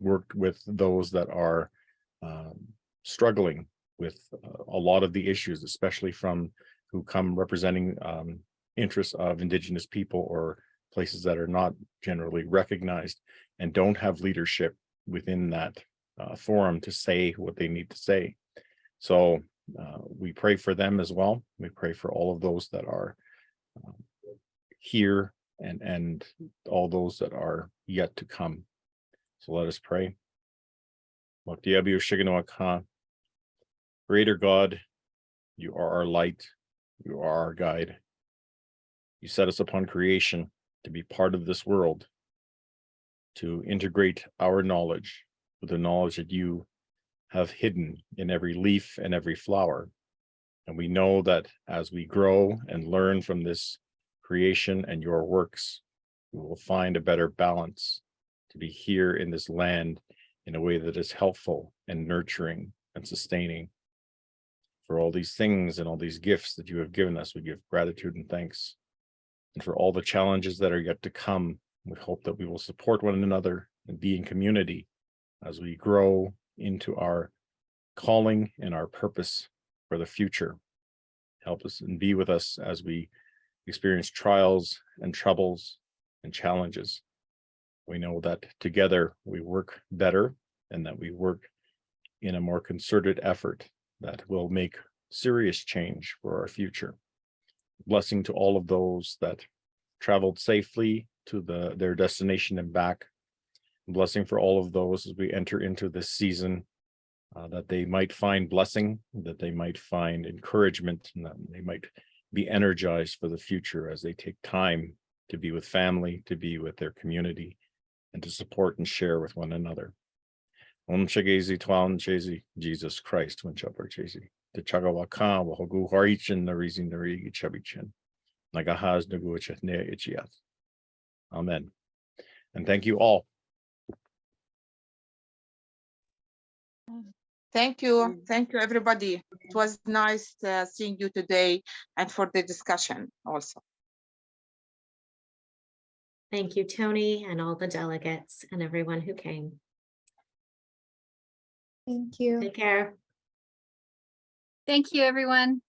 work with those that are um, struggling with uh, a lot of the issues, especially from who come representing um, interests of indigenous people or places that are not generally recognized and don't have leadership within that uh, forum to say what they need to say. So uh, we pray for them as well. We pray for all of those that are um, here and and all those that are yet to come. So let us pray. Creator God, you are our light, you are our guide. You set us upon creation to be part of this world, to integrate our knowledge with the knowledge that you have hidden in every leaf and every flower. And we know that as we grow and learn from this creation and your works, we will find a better balance to be here in this land in a way that is helpful and nurturing and sustaining. For all these things and all these gifts that you have given us, we give gratitude and thanks. And for all the challenges that are yet to come, we hope that we will support one another and be in community as we grow into our calling and our purpose for the future. Help us and be with us as we experience trials and troubles and challenges. We know that together we work better and that we work in a more concerted effort that will make serious change for our future. Blessing to all of those that traveled safely to the their destination and back. Blessing for all of those as we enter into this season, uh, that they might find blessing, that they might find encouragement, and that they might be energized for the future as they take time to be with family, to be with their community, and to support and share with one another. Om Chagezi Twan Chezi, Jesus Christ, when Chopper Chezi, the Chagawaka, Wahogu Harichin, the Rizin, the Rigi Chabichin, Nagahaz, Nagucha, Ne Ichiath. Amen. And thank you all. Thank you. Thank you, everybody. It was nice uh, seeing you today and for the discussion also. Thank you, Tony, and all the delegates and everyone who came. Thank you. Take care. Thank you, everyone.